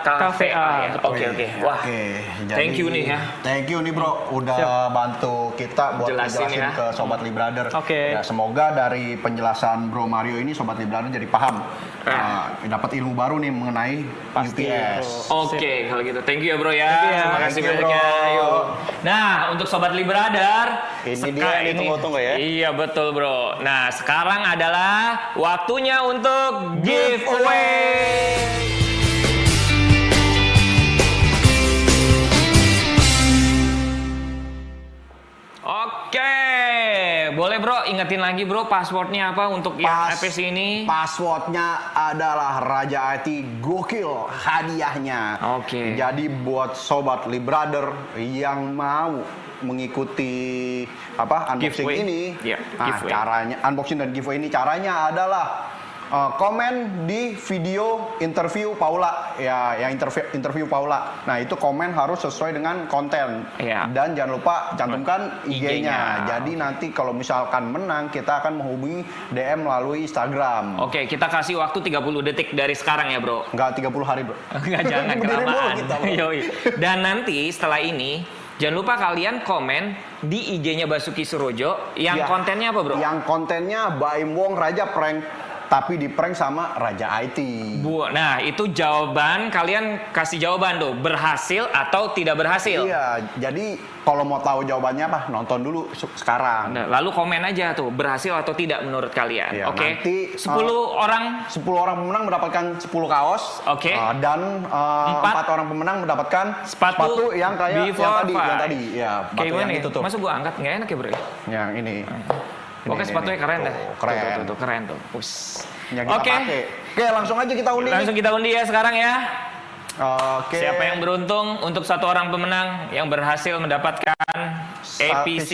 Speaker 6: kVA.
Speaker 4: ya? Oke, oke. Wah.
Speaker 5: Oke,
Speaker 4: Thank you nih ya.
Speaker 5: Thank you nih bro, udah
Speaker 6: Siap.
Speaker 5: bantu kita buat
Speaker 4: Jelasin
Speaker 5: jelasin
Speaker 4: ya.
Speaker 5: ke Sobat Lee Brother.
Speaker 6: Oke.
Speaker 5: Ya, semoga dari penjelasan Bro Mario ini Sobat Lee Brother jadi paham.
Speaker 4: Ah.
Speaker 5: Uh, dapat ilmu baru nih mengenai
Speaker 6: Pasti,
Speaker 5: UPS.
Speaker 4: Oke, kalau gitu. Thank you ya, Bro ya.
Speaker 6: Ya.
Speaker 4: Terima kasih banyak.
Speaker 5: Bro.
Speaker 4: Yuk. Nah, untuk sobat Libradar,
Speaker 5: Ini dia yang ditunggu-tunggu ya.
Speaker 4: Iya, betul, Bro. Nah, sekarang adalah waktunya untuk giveaway. Bro, ingetin lagi bro passwordnya apa untuk yang
Speaker 5: Pas-
Speaker 4: APC ini?
Speaker 5: Passwordnya adalah Raja IT Gokil hadiahnya.
Speaker 4: Oke.
Speaker 5: Jadi buat sobat Lee Brother yang mau mengikuti apa unboxing
Speaker 4: Giveaway.
Speaker 5: ini,
Speaker 4: Iya,
Speaker 5: nah,
Speaker 4: giveaway.
Speaker 5: caranya unboxing dan giveaway ini caranya adalah uh, komen di video interview Paula ya yang interview interview Paula. Nah itu komen harus sesuai dengan konten
Speaker 4: Iya.
Speaker 5: dan jangan lupa cantumkan
Speaker 4: IG-nya.
Speaker 5: IG-nya. Jadi nanti kalau misalkan menang kita akan menghubungi DM melalui Instagram.
Speaker 4: Oke, kita kasih waktu 30 detik dari sekarang ya bro.
Speaker 5: Enggak 30 hari, Bro.
Speaker 4: Enggak jangan kelamaan.
Speaker 5: kita.
Speaker 4: Dan nanti setelah ini Jangan lupa kalian komen di IG-nya Basuki Surojo yang
Speaker 5: Iya.
Speaker 4: kontennya apa, Bro?
Speaker 5: Yang kontennya Baim Wong Raja prank, tapi di prank sama Raja IT.
Speaker 4: Bu, nah itu jawaban kalian kasih jawaban tuh berhasil atau tidak berhasil.
Speaker 5: Iya, jadi kalau mau tahu jawabannya apa, nonton dulu se- sekarang.
Speaker 4: Nah, lalu komen aja tuh berhasil atau tidak menurut kalian.
Speaker 5: Iya,
Speaker 4: Oke.
Speaker 5: nanti,
Speaker 4: 10 orang
Speaker 5: 10 orang pemenang mendapatkan 10 kaos.
Speaker 4: Oke.
Speaker 5: Uh, dan uh,
Speaker 4: Empat.
Speaker 5: 4 orang pemenang mendapatkan
Speaker 4: sepatu,
Speaker 5: yang kayak yang tadi, yang tadi. Ya,
Speaker 4: Kayak
Speaker 5: sepatu
Speaker 4: gimana
Speaker 5: yang itu tuh.
Speaker 4: Masa gua angkat nggak enak ya, Bro? ya?
Speaker 5: Yang ini.
Speaker 4: Oke, sepatunya keren dah.
Speaker 5: Tuh,
Speaker 4: Tuh,
Speaker 5: keren.
Speaker 4: Tuh, tuh, tuh, keren tuh. Us.
Speaker 5: Yang kita
Speaker 4: Oke.
Speaker 5: pakai. Oke, langsung aja kita undi.
Speaker 4: Langsung kita undi ya sekarang ya.
Speaker 5: Oke.
Speaker 4: Siapa yang beruntung untuk satu orang pemenang yang berhasil mendapatkan APC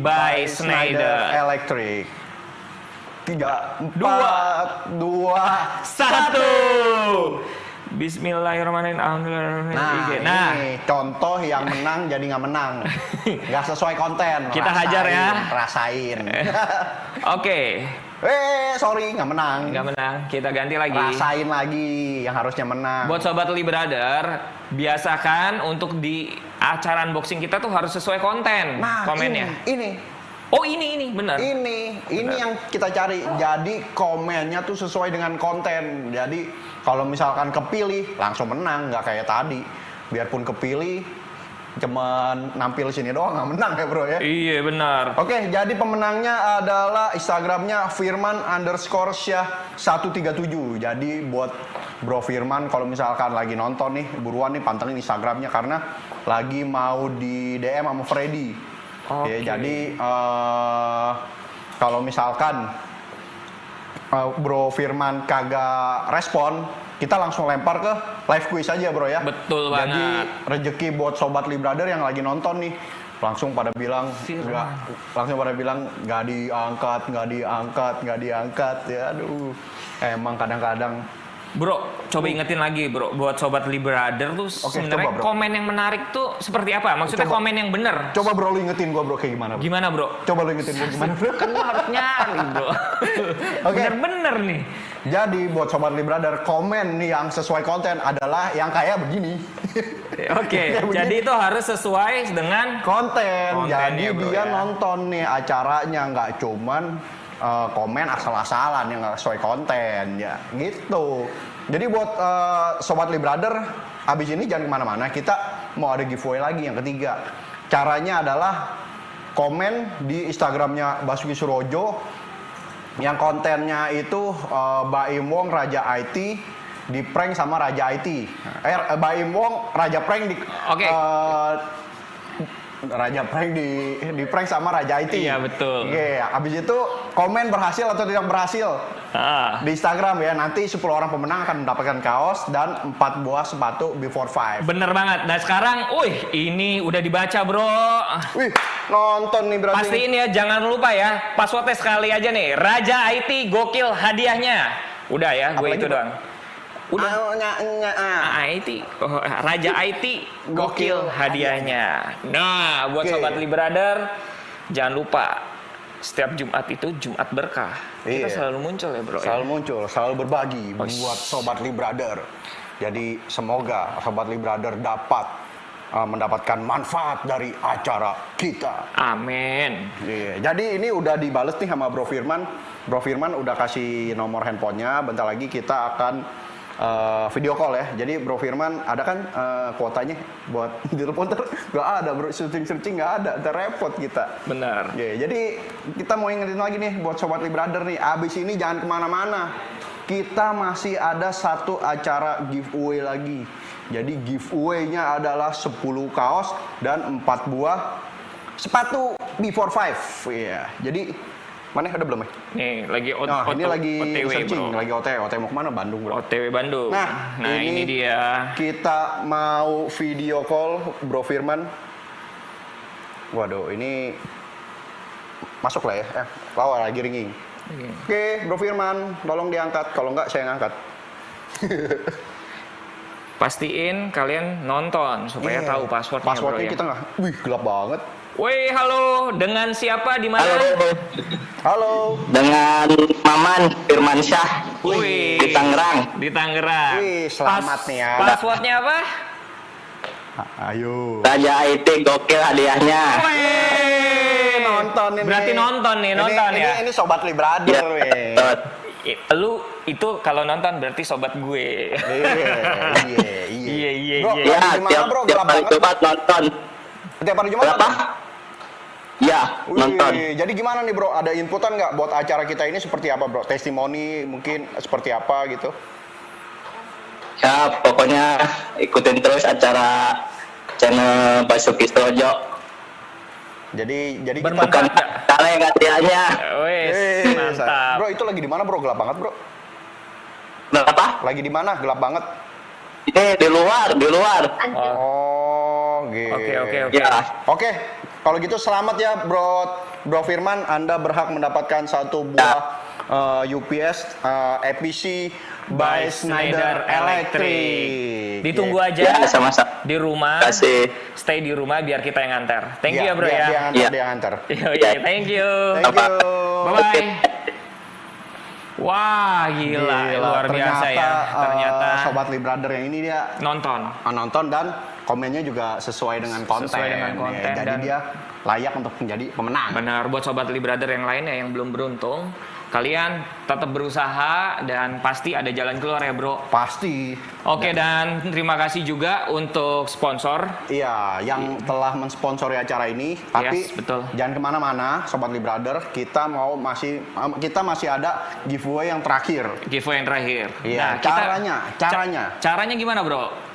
Speaker 4: by Schneider.
Speaker 5: Electric. Tiga,
Speaker 4: Dua.
Speaker 5: dua,
Speaker 4: Satu. Bismillahirrahmanirrahim. Alhamdulillah.
Speaker 5: Nah,
Speaker 4: nah,
Speaker 5: ini contoh yang menang jadi nggak menang. Nggak sesuai konten.
Speaker 4: Kita hajar ya.
Speaker 5: Rasain.
Speaker 4: oke.
Speaker 5: eh, sorry, nggak menang.
Speaker 4: Nggak menang. Kita ganti lagi.
Speaker 5: Rasain lagi yang harusnya menang.
Speaker 4: Buat sobat Li Brother, biasakan untuk di acara unboxing kita tuh harus sesuai konten
Speaker 5: nah,
Speaker 4: komennya.
Speaker 5: Ini, ini,
Speaker 4: Oh ini ini benar.
Speaker 5: ini, ini yang kita cari. Jadi komennya tuh sesuai dengan konten. Jadi kalau misalkan kepilih langsung menang, nggak kayak tadi. Biarpun kepilih, cuman nampil sini doang nggak menang ya bro ya.
Speaker 4: Iya benar.
Speaker 5: Oke, jadi pemenangnya adalah Instagramnya Firman underscore Syah 137. Jadi buat Bro Firman kalau misalkan lagi nonton nih, buruan nih pantengin Instagramnya karena lagi mau di DM sama Freddy.
Speaker 4: Oke.
Speaker 5: Ya, jadi eh, kalau misalkan eh, Bro Firman kagak respon, kita langsung lempar ke live quiz aja bro ya.
Speaker 4: Betul
Speaker 5: Jadi
Speaker 4: banget.
Speaker 5: rezeki buat sobat Li Brother yang lagi nonton nih langsung pada bilang nggak langsung pada bilang nggak diangkat nggak diangkat nggak diangkat ya aduh emang kadang-kadang
Speaker 4: Bro, coba ingetin lagi bro, buat sobat Li Brother tuh
Speaker 5: Oke,
Speaker 4: sebenarnya
Speaker 5: coba, bro.
Speaker 4: komen yang menarik tuh seperti apa? Maksudnya
Speaker 5: Coba.
Speaker 4: komen yang bener.
Speaker 5: coba bro lu ingetin gua bro kayak gimana bro
Speaker 4: Gimana bro?
Speaker 5: coba lu ingetin gua gimana bro
Speaker 4: Kan lu harus nyari bro.
Speaker 5: Oke.
Speaker 4: Bener-bener nih.
Speaker 5: jadi buat sobat Li Brother komen nih yang sesuai konten adalah yang kayak begini
Speaker 4: Oke,
Speaker 5: Kayak begini.
Speaker 4: jadi itu harus sesuai dengan
Speaker 5: konten.
Speaker 4: Kontennya,
Speaker 5: Jadi
Speaker 4: bro,
Speaker 5: dia
Speaker 4: ya.
Speaker 5: nonton nih acaranya nggak cuman eh, komen asal-asalan yang nggak sesuai konten ya gitu. Jadi buat eh, sobat Li Brother, abis ini jangan ke mana-mana. Kita mau ada giveaway lagi yang ketiga. Caranya adalah komen di Instagramnya Basuki Surojo yang kontennya itu eh, Baim Wong Raja IT di prank sama Raja IT. Eh Baim Wong Raja prank di
Speaker 4: Oke.
Speaker 5: eh, Raja prank di di prank sama Raja IT.
Speaker 4: Iya, betul.
Speaker 5: Oke, habis itu komen berhasil atau tidak berhasil
Speaker 4: ah,
Speaker 5: di Instagram ya. Nanti 10 orang pemenang akan mendapatkan kaos dan 4 buah sepatu before five.
Speaker 4: bener banget. Nah sekarang, wih ini udah dibaca bro.
Speaker 5: Wih, nonton nih berarti.
Speaker 4: Pastiin ya, jangan lupa ya. Passwordnya sekali aja nih. Raja IT gokil hadiahnya. Udah ya, gue
Speaker 5: Apalagi,
Speaker 4: itu
Speaker 5: Bro?
Speaker 4: doang. Udah.
Speaker 5: Ah, nya, nya, ah.
Speaker 4: Ah, IT, oh, Raja IT gokil hadiahnya. Nah, buat
Speaker 5: Oke.
Speaker 4: sobat Li Brother, jangan lupa setiap Jumat itu Jumat berkah. Kita
Speaker 5: Iya.
Speaker 4: selalu muncul ya, Bro. ya?
Speaker 5: Selalu muncul, selalu berbagi
Speaker 4: Wih.
Speaker 5: buat sobat Li Brother. Jadi semoga sobat Li Brother dapat uh, mendapatkan manfaat dari acara kita.
Speaker 4: Amin.
Speaker 5: Iya, Jadi ini udah dibales nih sama Bro Firman. Bro Firman udah kasih nomor handphonenya. Bentar lagi kita akan uh, video call ya. Jadi Bro Firman ada kan uh, kuotanya buat telepon ter nggak ada bro searching searching nggak ada, ntar repot kita.
Speaker 4: Benar.
Speaker 5: Iya, jadi kita mau ingetin lagi nih buat sobat Li Brother nih. Abis ini jangan ke mana-mana. Kita masih ada satu acara giveaway lagi. Jadi giveaway-nya adalah 10 kaos dan 4 buah sepatu before five. Iya. Jadi mana udah belum ya?
Speaker 4: Nih, lagi o-
Speaker 5: Nah, ini lagi
Speaker 4: OTW,
Speaker 5: searching,
Speaker 4: Bro.
Speaker 5: lagi OTW. OTW mau ke mana? Bandung, bro.
Speaker 4: OTW Bandung.
Speaker 5: Nah,
Speaker 4: nah ini,
Speaker 5: ini-
Speaker 4: dia.
Speaker 5: Kita mau video call Bro Firman. Waduh, ini masuk lah ya. Eh, lawa lagi ringing. Oke, Bro Firman, tolong diangkat. Kalau enggak, saya ngangkat.
Speaker 4: Pastiin kalian nonton supaya
Speaker 5: Iya.
Speaker 4: tahu passwordnya,
Speaker 5: Passwordnya
Speaker 4: bro ya.
Speaker 5: kita nggak. Wih, gelap banget.
Speaker 4: Woi, halo. Dengan siapa di mana?
Speaker 3: Halo,
Speaker 5: Halo.
Speaker 3: dengan Maman Firman Syah
Speaker 4: Wih.
Speaker 3: di Tangerang.
Speaker 4: Di Tangerang.
Speaker 5: Wih, selamat nih ya.
Speaker 4: Passwordnya apa?
Speaker 5: Ayo.
Speaker 3: Raja IT gokil hadiahnya.
Speaker 5: Eh, nonton ini.
Speaker 4: Berarti nonton nih,
Speaker 5: Ini-
Speaker 4: nonton
Speaker 5: ini,
Speaker 4: ya?
Speaker 5: Ini sobat li brother,
Speaker 3: Ya.
Speaker 4: I- Lu itu kalau nonton berarti sobat gue.
Speaker 5: Iya, iya,
Speaker 4: Iya, iya, iya.
Speaker 3: Ya,
Speaker 5: gimana
Speaker 3: tiap,
Speaker 5: bro?
Speaker 3: tiap
Speaker 5: Gelap
Speaker 3: hari
Speaker 5: banget.
Speaker 3: Jumat nonton.
Speaker 5: Tiap hari Jumat
Speaker 3: Berapa?
Speaker 5: nonton?
Speaker 3: Ya,
Speaker 5: Wih,
Speaker 3: nonton.
Speaker 5: Jadi gimana nih bro? Ada inputan nggak buat acara kita ini seperti apa bro? Testimoni mungkin seperti apa gitu?
Speaker 3: Ya, pokoknya ikutin terus acara channel Basuki Strojo.
Speaker 5: Jadi jadi
Speaker 3: Bukan kaleng hadiahnya.
Speaker 4: Wes, mantap.
Speaker 5: Bro itu lagi di mana bro? Gelap banget bro.
Speaker 3: Berapa?
Speaker 5: Lagi di mana? Gelap banget.
Speaker 3: Ini di luar, di luar.
Speaker 4: Oh,
Speaker 5: Oh, gitu.
Speaker 4: Oke, oke, oke.
Speaker 3: Ya,
Speaker 5: Oke, kalau gitu selamat ya Bro Bro Firman, Anda berhak mendapatkan satu buah uh, UPS uh, EPC by Schneider Electric.
Speaker 4: Ditunggu
Speaker 5: Yeah.
Speaker 4: aja
Speaker 3: ya sama-sama.
Speaker 4: di rumah.
Speaker 3: Kasih.
Speaker 4: Stay di rumah biar kita yang nganter. Thank you
Speaker 5: Iya,
Speaker 4: ya bro
Speaker 5: dia,
Speaker 4: ya.
Speaker 5: Dia antar,
Speaker 3: Iya.
Speaker 5: dia antar.
Speaker 4: Iya, iya, thank you.
Speaker 5: Thank you.
Speaker 4: Bye bye. Wah, gila, luar biasa ya.
Speaker 5: uh,
Speaker 4: Ternyata
Speaker 5: Sobat Li Brother yang ini dia
Speaker 4: nonton.
Speaker 5: uh, nonton dan komennya juga sesuai dengan konten.
Speaker 4: Sesuai dengan
Speaker 5: Ya,
Speaker 4: konten
Speaker 5: jadi
Speaker 4: dan-
Speaker 5: dia layak untuk menjadi pemenang.
Speaker 4: Benar, buat sobat Li Brother yang lainnya yang belum beruntung, kalian tetap berusaha dan pasti ada jalan keluar ya, Bro.
Speaker 5: Pasti.
Speaker 4: Oke, dan terima kasih juga untuk sponsor.
Speaker 5: Iya, yang telah mensponsori acara ini. Tapi
Speaker 4: Yes, betul.
Speaker 5: jangan ke mana-mana, Sobat Li Brother. Kita mau masih kita masih ada giveaway yang terakhir.
Speaker 4: Giveaway yang terakhir.
Speaker 5: Iya,
Speaker 4: Nah, kita-
Speaker 5: caranya,
Speaker 4: ca-
Speaker 5: caranya.
Speaker 4: caranya gimana, Bro?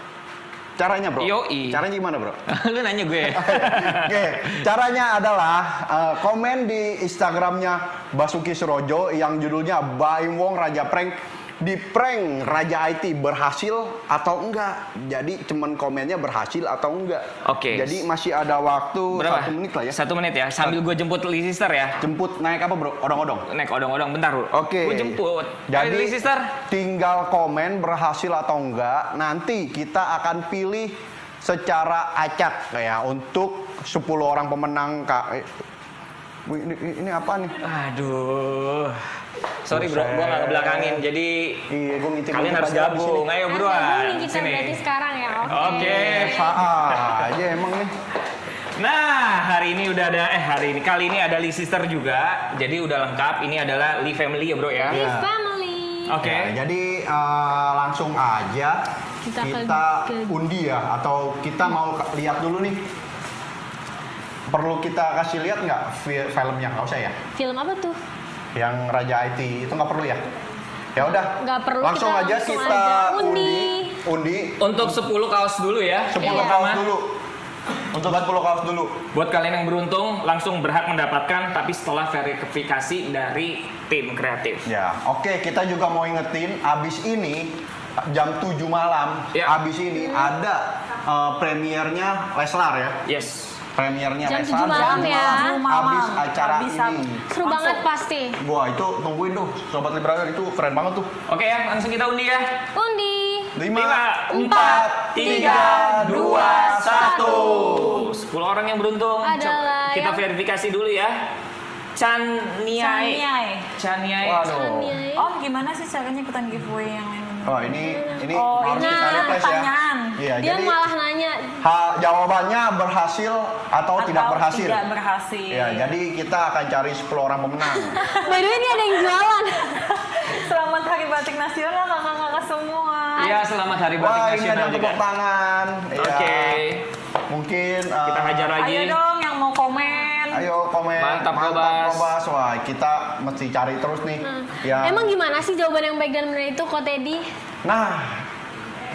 Speaker 5: Caranya, bro.
Speaker 4: Yoi.
Speaker 5: Caranya gimana, bro?
Speaker 4: Lu nanya gue.
Speaker 5: Oke, caranya adalah uh, komen di Instagramnya Basuki Surojo yang judulnya Baim Wong Raja Prank di prank Raja IT berhasil atau enggak. Jadi cuman komennya berhasil atau enggak.
Speaker 4: Oke.
Speaker 5: Jadi masih ada waktu
Speaker 4: Berapa?
Speaker 5: satu menit lah ya.
Speaker 4: Satu menit ya. Sambil gue jemput Lee Sister ya.
Speaker 5: Jemput naik apa bro? Odong-odong.
Speaker 4: Naik odong-odong bentar, Bro.
Speaker 5: Oke.
Speaker 4: Gue jemput.
Speaker 5: Jadi
Speaker 4: Lee Sister.
Speaker 5: tinggal komen berhasil atau enggak. Nanti kita akan pilih secara acak ya untuk 10 orang pemenang Kak. Eh, Ini, ini apa nih?
Speaker 4: Aduh. Sorry bro, gue gak ngebelakangin. Jadi
Speaker 5: Iya, ngintip
Speaker 4: kalian harus gabung.
Speaker 5: sini.
Speaker 4: Ayo
Speaker 2: Nah,
Speaker 4: buruan.
Speaker 2: gabung nih kita
Speaker 4: Sini.
Speaker 2: berarti sekarang ya. Oke.
Speaker 4: Oke.
Speaker 5: Ah, aja emang nih.
Speaker 4: Nah, hari ini udah ada eh hari ini kali ini ada Lee Sister juga. Jadi udah lengkap. Ini adalah Lee Family ya, Bro ya.
Speaker 2: Di
Speaker 5: Iya.
Speaker 2: family.
Speaker 4: Oke.
Speaker 5: Ya, jadi eh, langsung aja
Speaker 2: Kita
Speaker 5: kita,
Speaker 2: ke-
Speaker 5: undi ya atau kita mau lihat dulu nih. Perlu kita kasih lihat nggak fi- filmnya? Nggak usah ya?
Speaker 2: Film apa tuh?
Speaker 5: Yang Raja IT itu nggak perlu ya? Ya udah.
Speaker 2: Nggak perlu,
Speaker 5: Langsung
Speaker 2: kita
Speaker 5: aja
Speaker 2: langsung
Speaker 5: kita
Speaker 2: aja.
Speaker 5: undi.
Speaker 2: Undi.
Speaker 5: Undi.
Speaker 4: Untuk 10 kaos dulu ya.
Speaker 5: 10
Speaker 2: Iya.
Speaker 5: kaos dulu. Untuk 10 kaos dulu.
Speaker 4: Buat kalian yang beruntung langsung berhak mendapatkan tapi setelah verifikasi dari tim kreatif.
Speaker 5: Ya, oke kita juga mau ingetin abis ini jam 7 malam,
Speaker 4: Ya.
Speaker 5: abis ini ada eh, premiernya Leslar ya.
Speaker 4: Yes.
Speaker 5: Premiernya
Speaker 2: Jam 7 malam ya.
Speaker 5: 7 Abis acara
Speaker 1: Habis
Speaker 5: ini.
Speaker 2: Seru banget pasti.
Speaker 5: Wah, itu tungguin tuh Sobat Liberator itu keren banget tuh.
Speaker 4: Oke ya, langsung kita undi ya.
Speaker 2: Undi.
Speaker 5: 5
Speaker 4: Lima,
Speaker 5: 4 3 2 1.
Speaker 4: 10 orang yang beruntung.
Speaker 2: Adalah
Speaker 4: Coba kita
Speaker 2: yang-
Speaker 4: verifikasi dulu ya. Chan Niai. Chan Niai.
Speaker 5: Waduh.
Speaker 2: Iya.
Speaker 1: Om, gimana sih caranya ikutan giveaway yang ini?
Speaker 5: Oh, ini ini
Speaker 1: Oh,
Speaker 5: harus
Speaker 1: ini
Speaker 5: kita replace ya. Iya,
Speaker 2: Dia
Speaker 5: jadi
Speaker 2: malah nanya,
Speaker 5: ha- jawabannya berhasil atau, tidak
Speaker 1: Atau
Speaker 5: berhasil.
Speaker 1: Tidak berhasil.
Speaker 5: Ya, jadi kita akan cari 10 orang pemenang.
Speaker 2: by the way ini ada yang jualan.
Speaker 1: Selamat Hari Batik Nasional kakak-kakak semua.
Speaker 4: Iya, selamat Hari Batik
Speaker 5: Wah, ini ada
Speaker 4: Nasional
Speaker 5: yang
Speaker 4: juga.
Speaker 5: tepuk tangan. Iya.
Speaker 4: Oke.
Speaker 5: Mungkin eh,
Speaker 4: Kita hajar lagi.
Speaker 1: Ayo dong yang mau komen.
Speaker 5: Ayo komen.
Speaker 4: Mantap, Kobas.
Speaker 5: Kobas. Wah, kita mesti cari terus nih. Ya.
Speaker 2: Hmm. Emang gimana sih jawaban yang baik dan benar itu kok Teddy?
Speaker 5: Nah,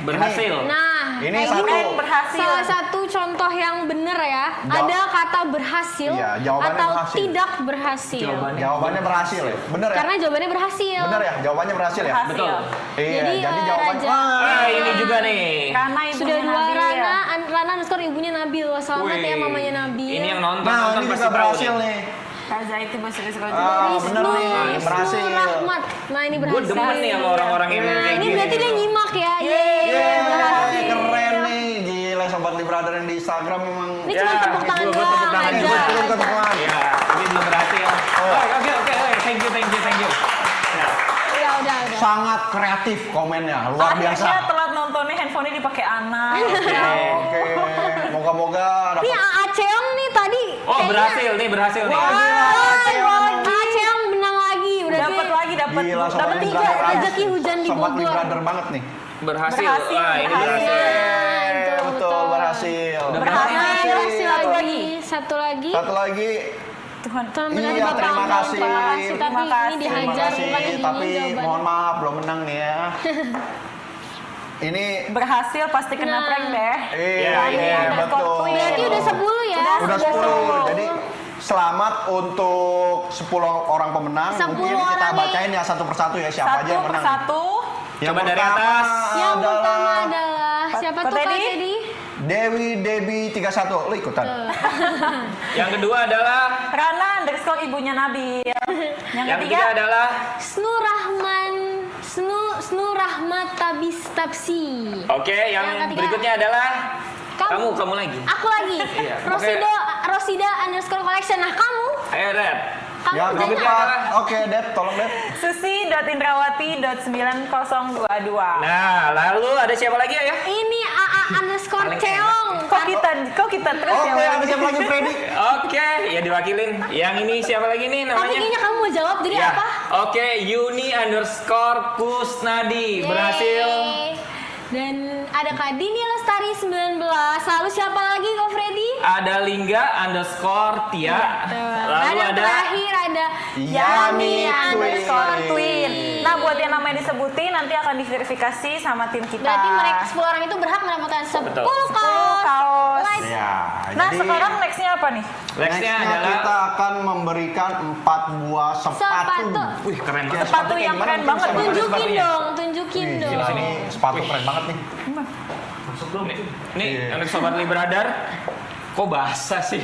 Speaker 4: Berhasil.
Speaker 2: Nah,
Speaker 5: Ini
Speaker 2: kayak
Speaker 5: satu.
Speaker 2: gini.
Speaker 1: Berhasil.
Speaker 2: Salah satu contoh yang bener ya,
Speaker 5: Jawab-
Speaker 2: ada kata berhasil
Speaker 5: Iya,
Speaker 2: atau
Speaker 5: berhasil.
Speaker 2: tidak berhasil.
Speaker 4: Jawabannya.
Speaker 5: jawabannya berhasil ya. Bener ya?
Speaker 2: Karena jawabannya berhasil.
Speaker 5: Bener ya? Jawabannya berhasil ya?
Speaker 1: Berhasil.
Speaker 4: Betul.
Speaker 5: Iya,
Speaker 2: Jadi,
Speaker 5: jadi,
Speaker 2: eh,
Speaker 5: jawabannya
Speaker 2: Raja-
Speaker 4: Ah, ini juga nih.
Speaker 1: Karena ibunya
Speaker 2: Sudah dua
Speaker 1: Nabil
Speaker 2: Rana,
Speaker 1: ya.
Speaker 2: an- Rana underscore ibunya Nabil. Wah, Selamat ya
Speaker 4: Wih,
Speaker 2: mamanya Nabil.
Speaker 4: Ini yang nonton,
Speaker 5: Nah,
Speaker 4: nonton
Speaker 5: ini
Speaker 4: pasti
Speaker 5: juga berhasil
Speaker 4: nih.
Speaker 1: Raja itu bahasa Inggris kalau
Speaker 5: Ah, bener nih, berhasil.
Speaker 2: Rahmat. Nah, ini
Speaker 4: Gue
Speaker 2: berhasil.
Speaker 4: demen nih sama orang-orang ini
Speaker 2: Nah,
Speaker 4: kayak
Speaker 2: ini
Speaker 4: gini.
Speaker 2: berarti dia nyimak ya. Yeay,
Speaker 5: Yeay,
Speaker 2: berhasil.
Speaker 5: keren nih. Gila Sobat Liberator yang di Instagram memang.
Speaker 2: Ini cuma tepuk tangan doang
Speaker 4: tepuk tangan
Speaker 2: aja.
Speaker 4: juga.
Speaker 5: Turun ke tangan.
Speaker 4: Ya, ini belum berhasil.
Speaker 5: Oh.
Speaker 4: Oke, oke, oke. Thank you, thank you, thank you. Ya.
Speaker 2: Ya udah, udah.
Speaker 5: Sangat kreatif komennya, luar biasa.
Speaker 1: Akhirnya telat nontonnya handphonenya dipakai anak.
Speaker 5: Oke. moga-moga
Speaker 2: Nih
Speaker 5: dapat
Speaker 4: Oh,
Speaker 2: kayaknya-
Speaker 4: berhasil nih, berhasil nih.
Speaker 2: Wah, Cheong menang lagi. Udah
Speaker 1: Dapat lagi, dapat dapat
Speaker 5: sobat
Speaker 1: tiga.
Speaker 2: Rezeki hujan di
Speaker 5: Sobat
Speaker 2: Bogor.
Speaker 5: Librader banget nih.
Speaker 4: Berhasil.
Speaker 1: Berhasil,
Speaker 4: Wah, ini
Speaker 1: berhasil.
Speaker 2: betul,
Speaker 5: betul,
Speaker 2: betul.
Speaker 5: berhasil.
Speaker 4: Udah
Speaker 1: Berhasil.
Speaker 2: Berhasil
Speaker 1: Satu
Speaker 2: lagi. Satu lagi.
Speaker 5: Satu lagi,
Speaker 1: Tuhan.
Speaker 2: Tuhan benar
Speaker 5: Iya,
Speaker 2: Bapak
Speaker 5: terima kasih.
Speaker 2: Terima kasih. Tapi
Speaker 1: Terima
Speaker 2: ini
Speaker 1: kasih.
Speaker 5: terima
Speaker 2: dihajar
Speaker 5: kasih. Tapi mohon maaf belum menang nih ya. Ini
Speaker 1: Berhasil pasti kena
Speaker 2: Nah.
Speaker 1: prank deh.
Speaker 5: Iya,
Speaker 4: Ya,
Speaker 5: iya,
Speaker 4: iya.
Speaker 5: betul.
Speaker 2: Berarti udah 10 ya?
Speaker 5: Udah 10. Jadi selamat untuk 10 orang pemenang.
Speaker 2: 10
Speaker 5: Mungkin kita
Speaker 2: orang nih.
Speaker 5: bacain ya satu persatu ya siapa aja
Speaker 1: Satu
Speaker 5: yang
Speaker 1: per
Speaker 5: menang.
Speaker 1: satu.
Speaker 5: Yang
Speaker 4: Coba dari atas.
Speaker 2: Yang pertama
Speaker 5: adalah
Speaker 2: adalah siapa
Speaker 1: Kak
Speaker 2: tuh Kak
Speaker 1: Teddy?
Speaker 5: Dewi Debi 31. Lu ikutan.
Speaker 4: Yang kedua adalah
Speaker 1: Rana underscore ibunya Nabil. Yang,
Speaker 4: yang
Speaker 1: ketiga,
Speaker 4: ketiga adalah
Speaker 2: Snu Rahman Snu Snu Rahmat Tabis Tapsi.
Speaker 4: Oke, yang,
Speaker 2: Yang ketiga.
Speaker 4: berikutnya adalah
Speaker 2: Kamu.
Speaker 4: kamu, kamu lagi.
Speaker 2: Aku lagi.
Speaker 4: Iya,
Speaker 2: Rosida Rosida underscore collection. Nah kamu,
Speaker 4: Ayo, Red.
Speaker 2: kamu
Speaker 5: Yang
Speaker 2: jangan.
Speaker 5: keempat, oke Dep, tolong Dep.
Speaker 1: susi.indrawati.9022.
Speaker 4: Nah, lalu ada siapa lagi ya?
Speaker 2: Ini AA underscore Ceong.
Speaker 1: Kok kita kok kita terus
Speaker 5: Oke,
Speaker 1: ya?
Speaker 5: ada siapa lagi Freddy?
Speaker 4: Oke, ya diwakilin. Yang ini siapa lagi nih
Speaker 2: Tapi
Speaker 4: namanya?
Speaker 2: kayaknya kamu mau jawab jadi
Speaker 4: Ya.
Speaker 2: apa?
Speaker 4: Oke, Yuni underscore Kusnadi berhasil.
Speaker 2: Dan ada Kak Dini Lestari 19. Lalu siapa lagi Kak Freddy?
Speaker 4: Ada Lingga underscore Tia. Lalu
Speaker 2: Dan yang
Speaker 4: ada
Speaker 2: terakhir ada
Speaker 5: Yami
Speaker 1: underscore
Speaker 5: Twin.
Speaker 1: Namanya disebutin nanti akan diverifikasi sama tim kita.
Speaker 2: Berarti mereka 10 orang itu berhak mendapatkan 10
Speaker 4: Betul.
Speaker 2: kaos.
Speaker 1: 10 kaos.
Speaker 2: Like.
Speaker 5: Ya,
Speaker 1: Nah,
Speaker 5: jadi
Speaker 1: sekarang nextnya apa nih?
Speaker 4: nextnya
Speaker 5: nextnya
Speaker 4: adalah
Speaker 5: kita akan memberikan empat buah sepatu.
Speaker 2: Sepatu.
Speaker 4: Wih, keren banget.
Speaker 1: Sepatu
Speaker 5: kayak
Speaker 1: yang keren banget.
Speaker 2: Tunjukin dong, tunjukin
Speaker 5: Wih,
Speaker 2: dong.
Speaker 5: ini sepatu keren banget nih.
Speaker 4: Nih, nih
Speaker 5: Iya.
Speaker 4: untuk sobat Libradar, kok basah sih?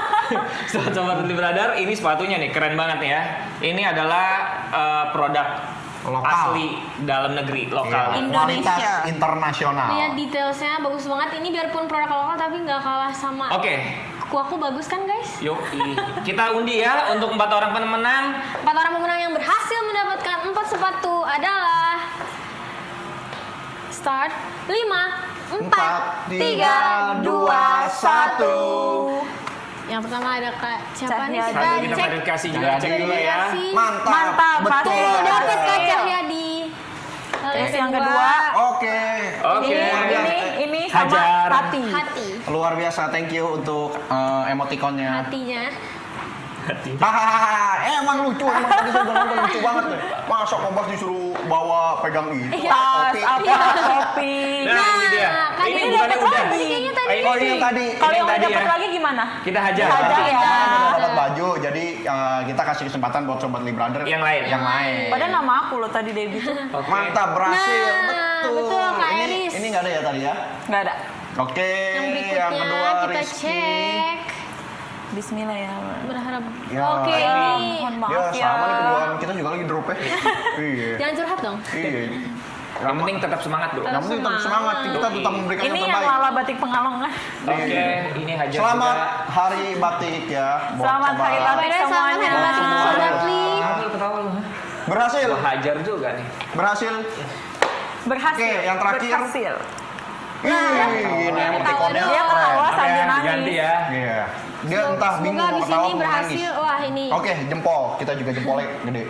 Speaker 4: sobat sobat Libradar, ini sepatunya nih keren banget ya. Ini adalah eh, produk
Speaker 5: Lokal.
Speaker 4: asli dalam negeri lokal.
Speaker 5: Iya,
Speaker 1: Indonesia.
Speaker 5: Kualitas internasional.
Speaker 2: Lihat detailsnya bagus banget. Ini biarpun produk lokal tapi nggak kalah sama.
Speaker 4: Oke,
Speaker 2: Kuahku bagus kan guys?
Speaker 4: yuk kita undi ya untuk empat orang pemenang.
Speaker 2: Empat orang pemenang yang berhasil mendapatkan empat sepatu adalah start lima, empat, tiga, dua, satu. Yang pertama ada kak siapa nih
Speaker 1: Cahyadi.
Speaker 2: kita
Speaker 4: Nanti kita
Speaker 2: cek
Speaker 4: verifikasi juga, cek dulu ya.
Speaker 5: Mantap.
Speaker 1: Mantap,
Speaker 5: Betul.
Speaker 1: pasti
Speaker 2: Udah dapat kak. Cahyadi.
Speaker 1: Terus yang kedua,
Speaker 5: Oke.
Speaker 4: Oke.
Speaker 1: ini ini ini sama
Speaker 4: Hajar.
Speaker 1: hati.
Speaker 2: hati,
Speaker 5: Luar biasa, thank you untuk eh, emotikonnya.
Speaker 2: hatinya.
Speaker 5: Hahaha, emang lucu, emang tadi saya nonton lucu banget deh. Masa Kompas disuruh bawa pegang itu?
Speaker 1: Tas,
Speaker 5: Oke.
Speaker 1: apa, topi.
Speaker 4: Nah, ini dia.
Speaker 2: kan
Speaker 4: Ini
Speaker 2: ini
Speaker 4: bukannya
Speaker 1: dapat
Speaker 4: udah.
Speaker 1: lagi.
Speaker 2: Kayaknya tadi
Speaker 4: ini
Speaker 5: ini yang tadi.
Speaker 1: Kalau yang
Speaker 4: tadi
Speaker 1: dapat lagi gimana?
Speaker 4: Kita hajar.
Speaker 1: Hajar ya.
Speaker 5: Kita dapat baju, jadi eh, kita kasih kesempatan buat sobat Librader
Speaker 4: Yang lain.
Speaker 5: Yang lain.
Speaker 1: Padahal nama aku loh tadi Debbie tuh.
Speaker 5: Mantap, berhasil.
Speaker 2: Nah,
Speaker 5: betul.
Speaker 2: betul, Kak
Speaker 5: ini,
Speaker 2: Eris.
Speaker 5: ini nggak ada ya tadi ya?
Speaker 1: Nggak ada.
Speaker 5: Oke,
Speaker 2: Yang berikutnya
Speaker 5: yang kedua
Speaker 2: kita
Speaker 5: Rizky.
Speaker 2: cek.
Speaker 1: Bismillah ya.
Speaker 2: Berharap.
Speaker 5: Ya.
Speaker 2: Oke ini.
Speaker 1: Mohon
Speaker 5: Ya,
Speaker 1: maaf ya.
Speaker 5: sama nih keduaan kita juga lagi drop ya. iya.
Speaker 2: Jangan curhat dong.
Speaker 5: Iya.
Speaker 4: Yang penting tetap semangat bro.
Speaker 5: Yang penting tetap semangat, kita tetap memberikan
Speaker 1: Ini
Speaker 5: yang
Speaker 1: yang
Speaker 5: terbaik.
Speaker 1: lala batik pengalongan.
Speaker 4: Oke, ini hajar
Speaker 5: Selamat
Speaker 4: juga.
Speaker 5: hari batik ya.
Speaker 1: Selamat hari batik
Speaker 2: Selamat
Speaker 1: semuanya.
Speaker 2: hari batik
Speaker 4: ketawa?
Speaker 5: Berhasil,
Speaker 4: Gua hajar juga nih.
Speaker 5: berhasil.
Speaker 1: Berhasil.
Speaker 5: Oke, yang terakhir.
Speaker 1: Berhasil.
Speaker 5: Ih, ini emotikonnya.
Speaker 1: Dia ketawa sambil nangis.
Speaker 4: ya.
Speaker 5: Iya. Dia entah bingung mau ketawa
Speaker 2: ini
Speaker 5: mau
Speaker 2: berhasil.
Speaker 5: nangis.
Speaker 2: Wah ini.
Speaker 5: Oke, jempol. Kita juga jempolnya gede.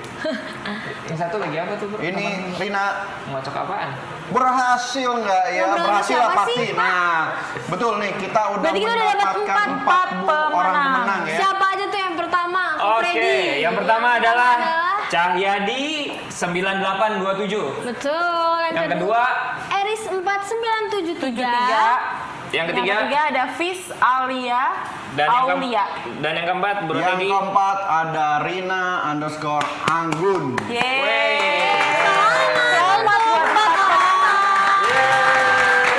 Speaker 4: Yang satu lagi apa tuh bro?
Speaker 5: Ini Rina
Speaker 4: Ngocok apaan?
Speaker 5: berhasil nggak ya?
Speaker 2: Yang berhasil
Speaker 5: lah pasti.
Speaker 2: sih?
Speaker 5: Nah, betul nih kita udah
Speaker 2: Berarti kita udah dapat empat,
Speaker 5: empat,
Speaker 1: empat
Speaker 5: orang
Speaker 1: pemenang.
Speaker 5: pemenang ya.
Speaker 2: Siapa aja tuh yang pertama?
Speaker 4: Oke,
Speaker 2: Freddy.
Speaker 4: yang pertama adalah
Speaker 2: adalah
Speaker 4: Cahyadi 9827.
Speaker 2: Betul.
Speaker 4: Yang kedua,
Speaker 2: Eris 4973.
Speaker 1: 73.
Speaker 4: yang
Speaker 1: Yang
Speaker 4: ketiga,
Speaker 1: ketiga ada Fis Alia
Speaker 4: dan yang, keem-
Speaker 1: Aulia.
Speaker 4: dan yang keempat Bro
Speaker 5: Yang
Speaker 4: Teddy.
Speaker 5: keempat ada Rina underscore Anggun.
Speaker 1: Yeay. Selamat buat empat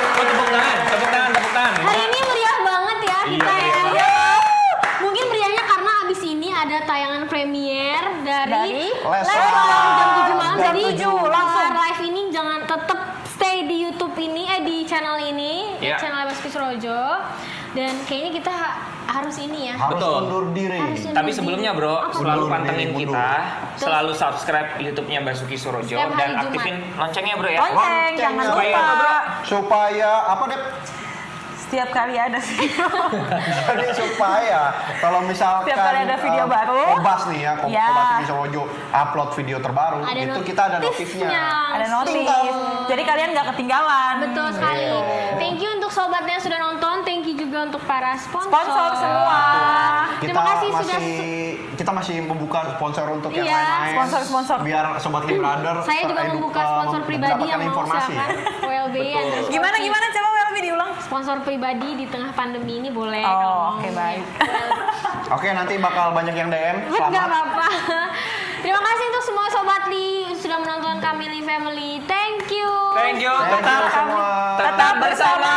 Speaker 4: Oh, tepuk tangan, tepuk tangan, tepuk tangan.
Speaker 2: Hari ini meriah banget ya
Speaker 4: Iya,
Speaker 2: kita ya.
Speaker 4: meriah
Speaker 2: Mungkin meriahnya karena abis ini ada tayangan premier dari,
Speaker 1: Dari
Speaker 5: Leslar.
Speaker 2: Leslar jam 7 malam.
Speaker 1: Jam
Speaker 2: Jadi
Speaker 1: 7 langsung.
Speaker 2: live ini jangan tetap stay di YouTube ini eh di channel ini,
Speaker 4: Iya.
Speaker 2: channel Basuki Surojo. Dan kayaknya kita ha- harus
Speaker 4: Betul.
Speaker 5: undur diri.
Speaker 2: Harus undur
Speaker 4: Tapi
Speaker 2: diri.
Speaker 4: sebelumnya bro,
Speaker 2: Apa?
Speaker 4: selalu
Speaker 5: Mundur,
Speaker 4: pantengin
Speaker 5: mundur.
Speaker 4: kita, selalu subscribe YouTube-nya Basuki Surojo
Speaker 2: Setiap
Speaker 4: dan
Speaker 2: Jumat.
Speaker 4: aktifin loncengnya bro ya.
Speaker 1: Lonceng, jangan
Speaker 5: Lonceng,
Speaker 1: lupa.
Speaker 4: bro.
Speaker 5: Supaya apa deh?
Speaker 1: setiap kali ada video.
Speaker 5: Jadi supaya kalau misalkan
Speaker 1: Setiap kali ada video
Speaker 5: eh,
Speaker 1: baru.
Speaker 5: Kobas nih ya, Ko-
Speaker 1: Ya.
Speaker 5: Kobas TV Sowojo upload video terbaru,
Speaker 2: Ada
Speaker 5: itu kita ada notifnya.
Speaker 1: ada notif. Jadi kalian nggak ketinggalan.
Speaker 2: Betul sekali. Thank you untuk sobatnya yang sudah nonton. You juga untuk para sponsor.
Speaker 1: Sponsor semua.
Speaker 5: Kita
Speaker 2: Terima kasih
Speaker 5: masih
Speaker 2: sudah
Speaker 5: kita masih membuka sponsor untuk yang
Speaker 2: Iya.
Speaker 5: lain-lain.
Speaker 1: Sponsor-sponsor.
Speaker 5: Biar sobat Lee Brother
Speaker 2: Saya juga membuka
Speaker 5: eh,
Speaker 2: sponsor pribadi yang mau
Speaker 5: informasi ya.
Speaker 2: WLB
Speaker 1: Gimana gimana coba Welby diulang.
Speaker 2: Sponsor pribadi di tengah pandemi ini boleh.
Speaker 1: Oh,
Speaker 2: kalau mau.
Speaker 1: oke, baik.
Speaker 5: Oke, nanti bakal banyak yang DM.
Speaker 2: Nggak
Speaker 5: Selamat.
Speaker 2: apa-apa. Terima kasih untuk semua sobat Li sudah menonton kami Li Family. Thank you.
Speaker 4: Thank you.
Speaker 5: Thank you
Speaker 4: Tetap
Speaker 5: semua.
Speaker 4: tetap bersama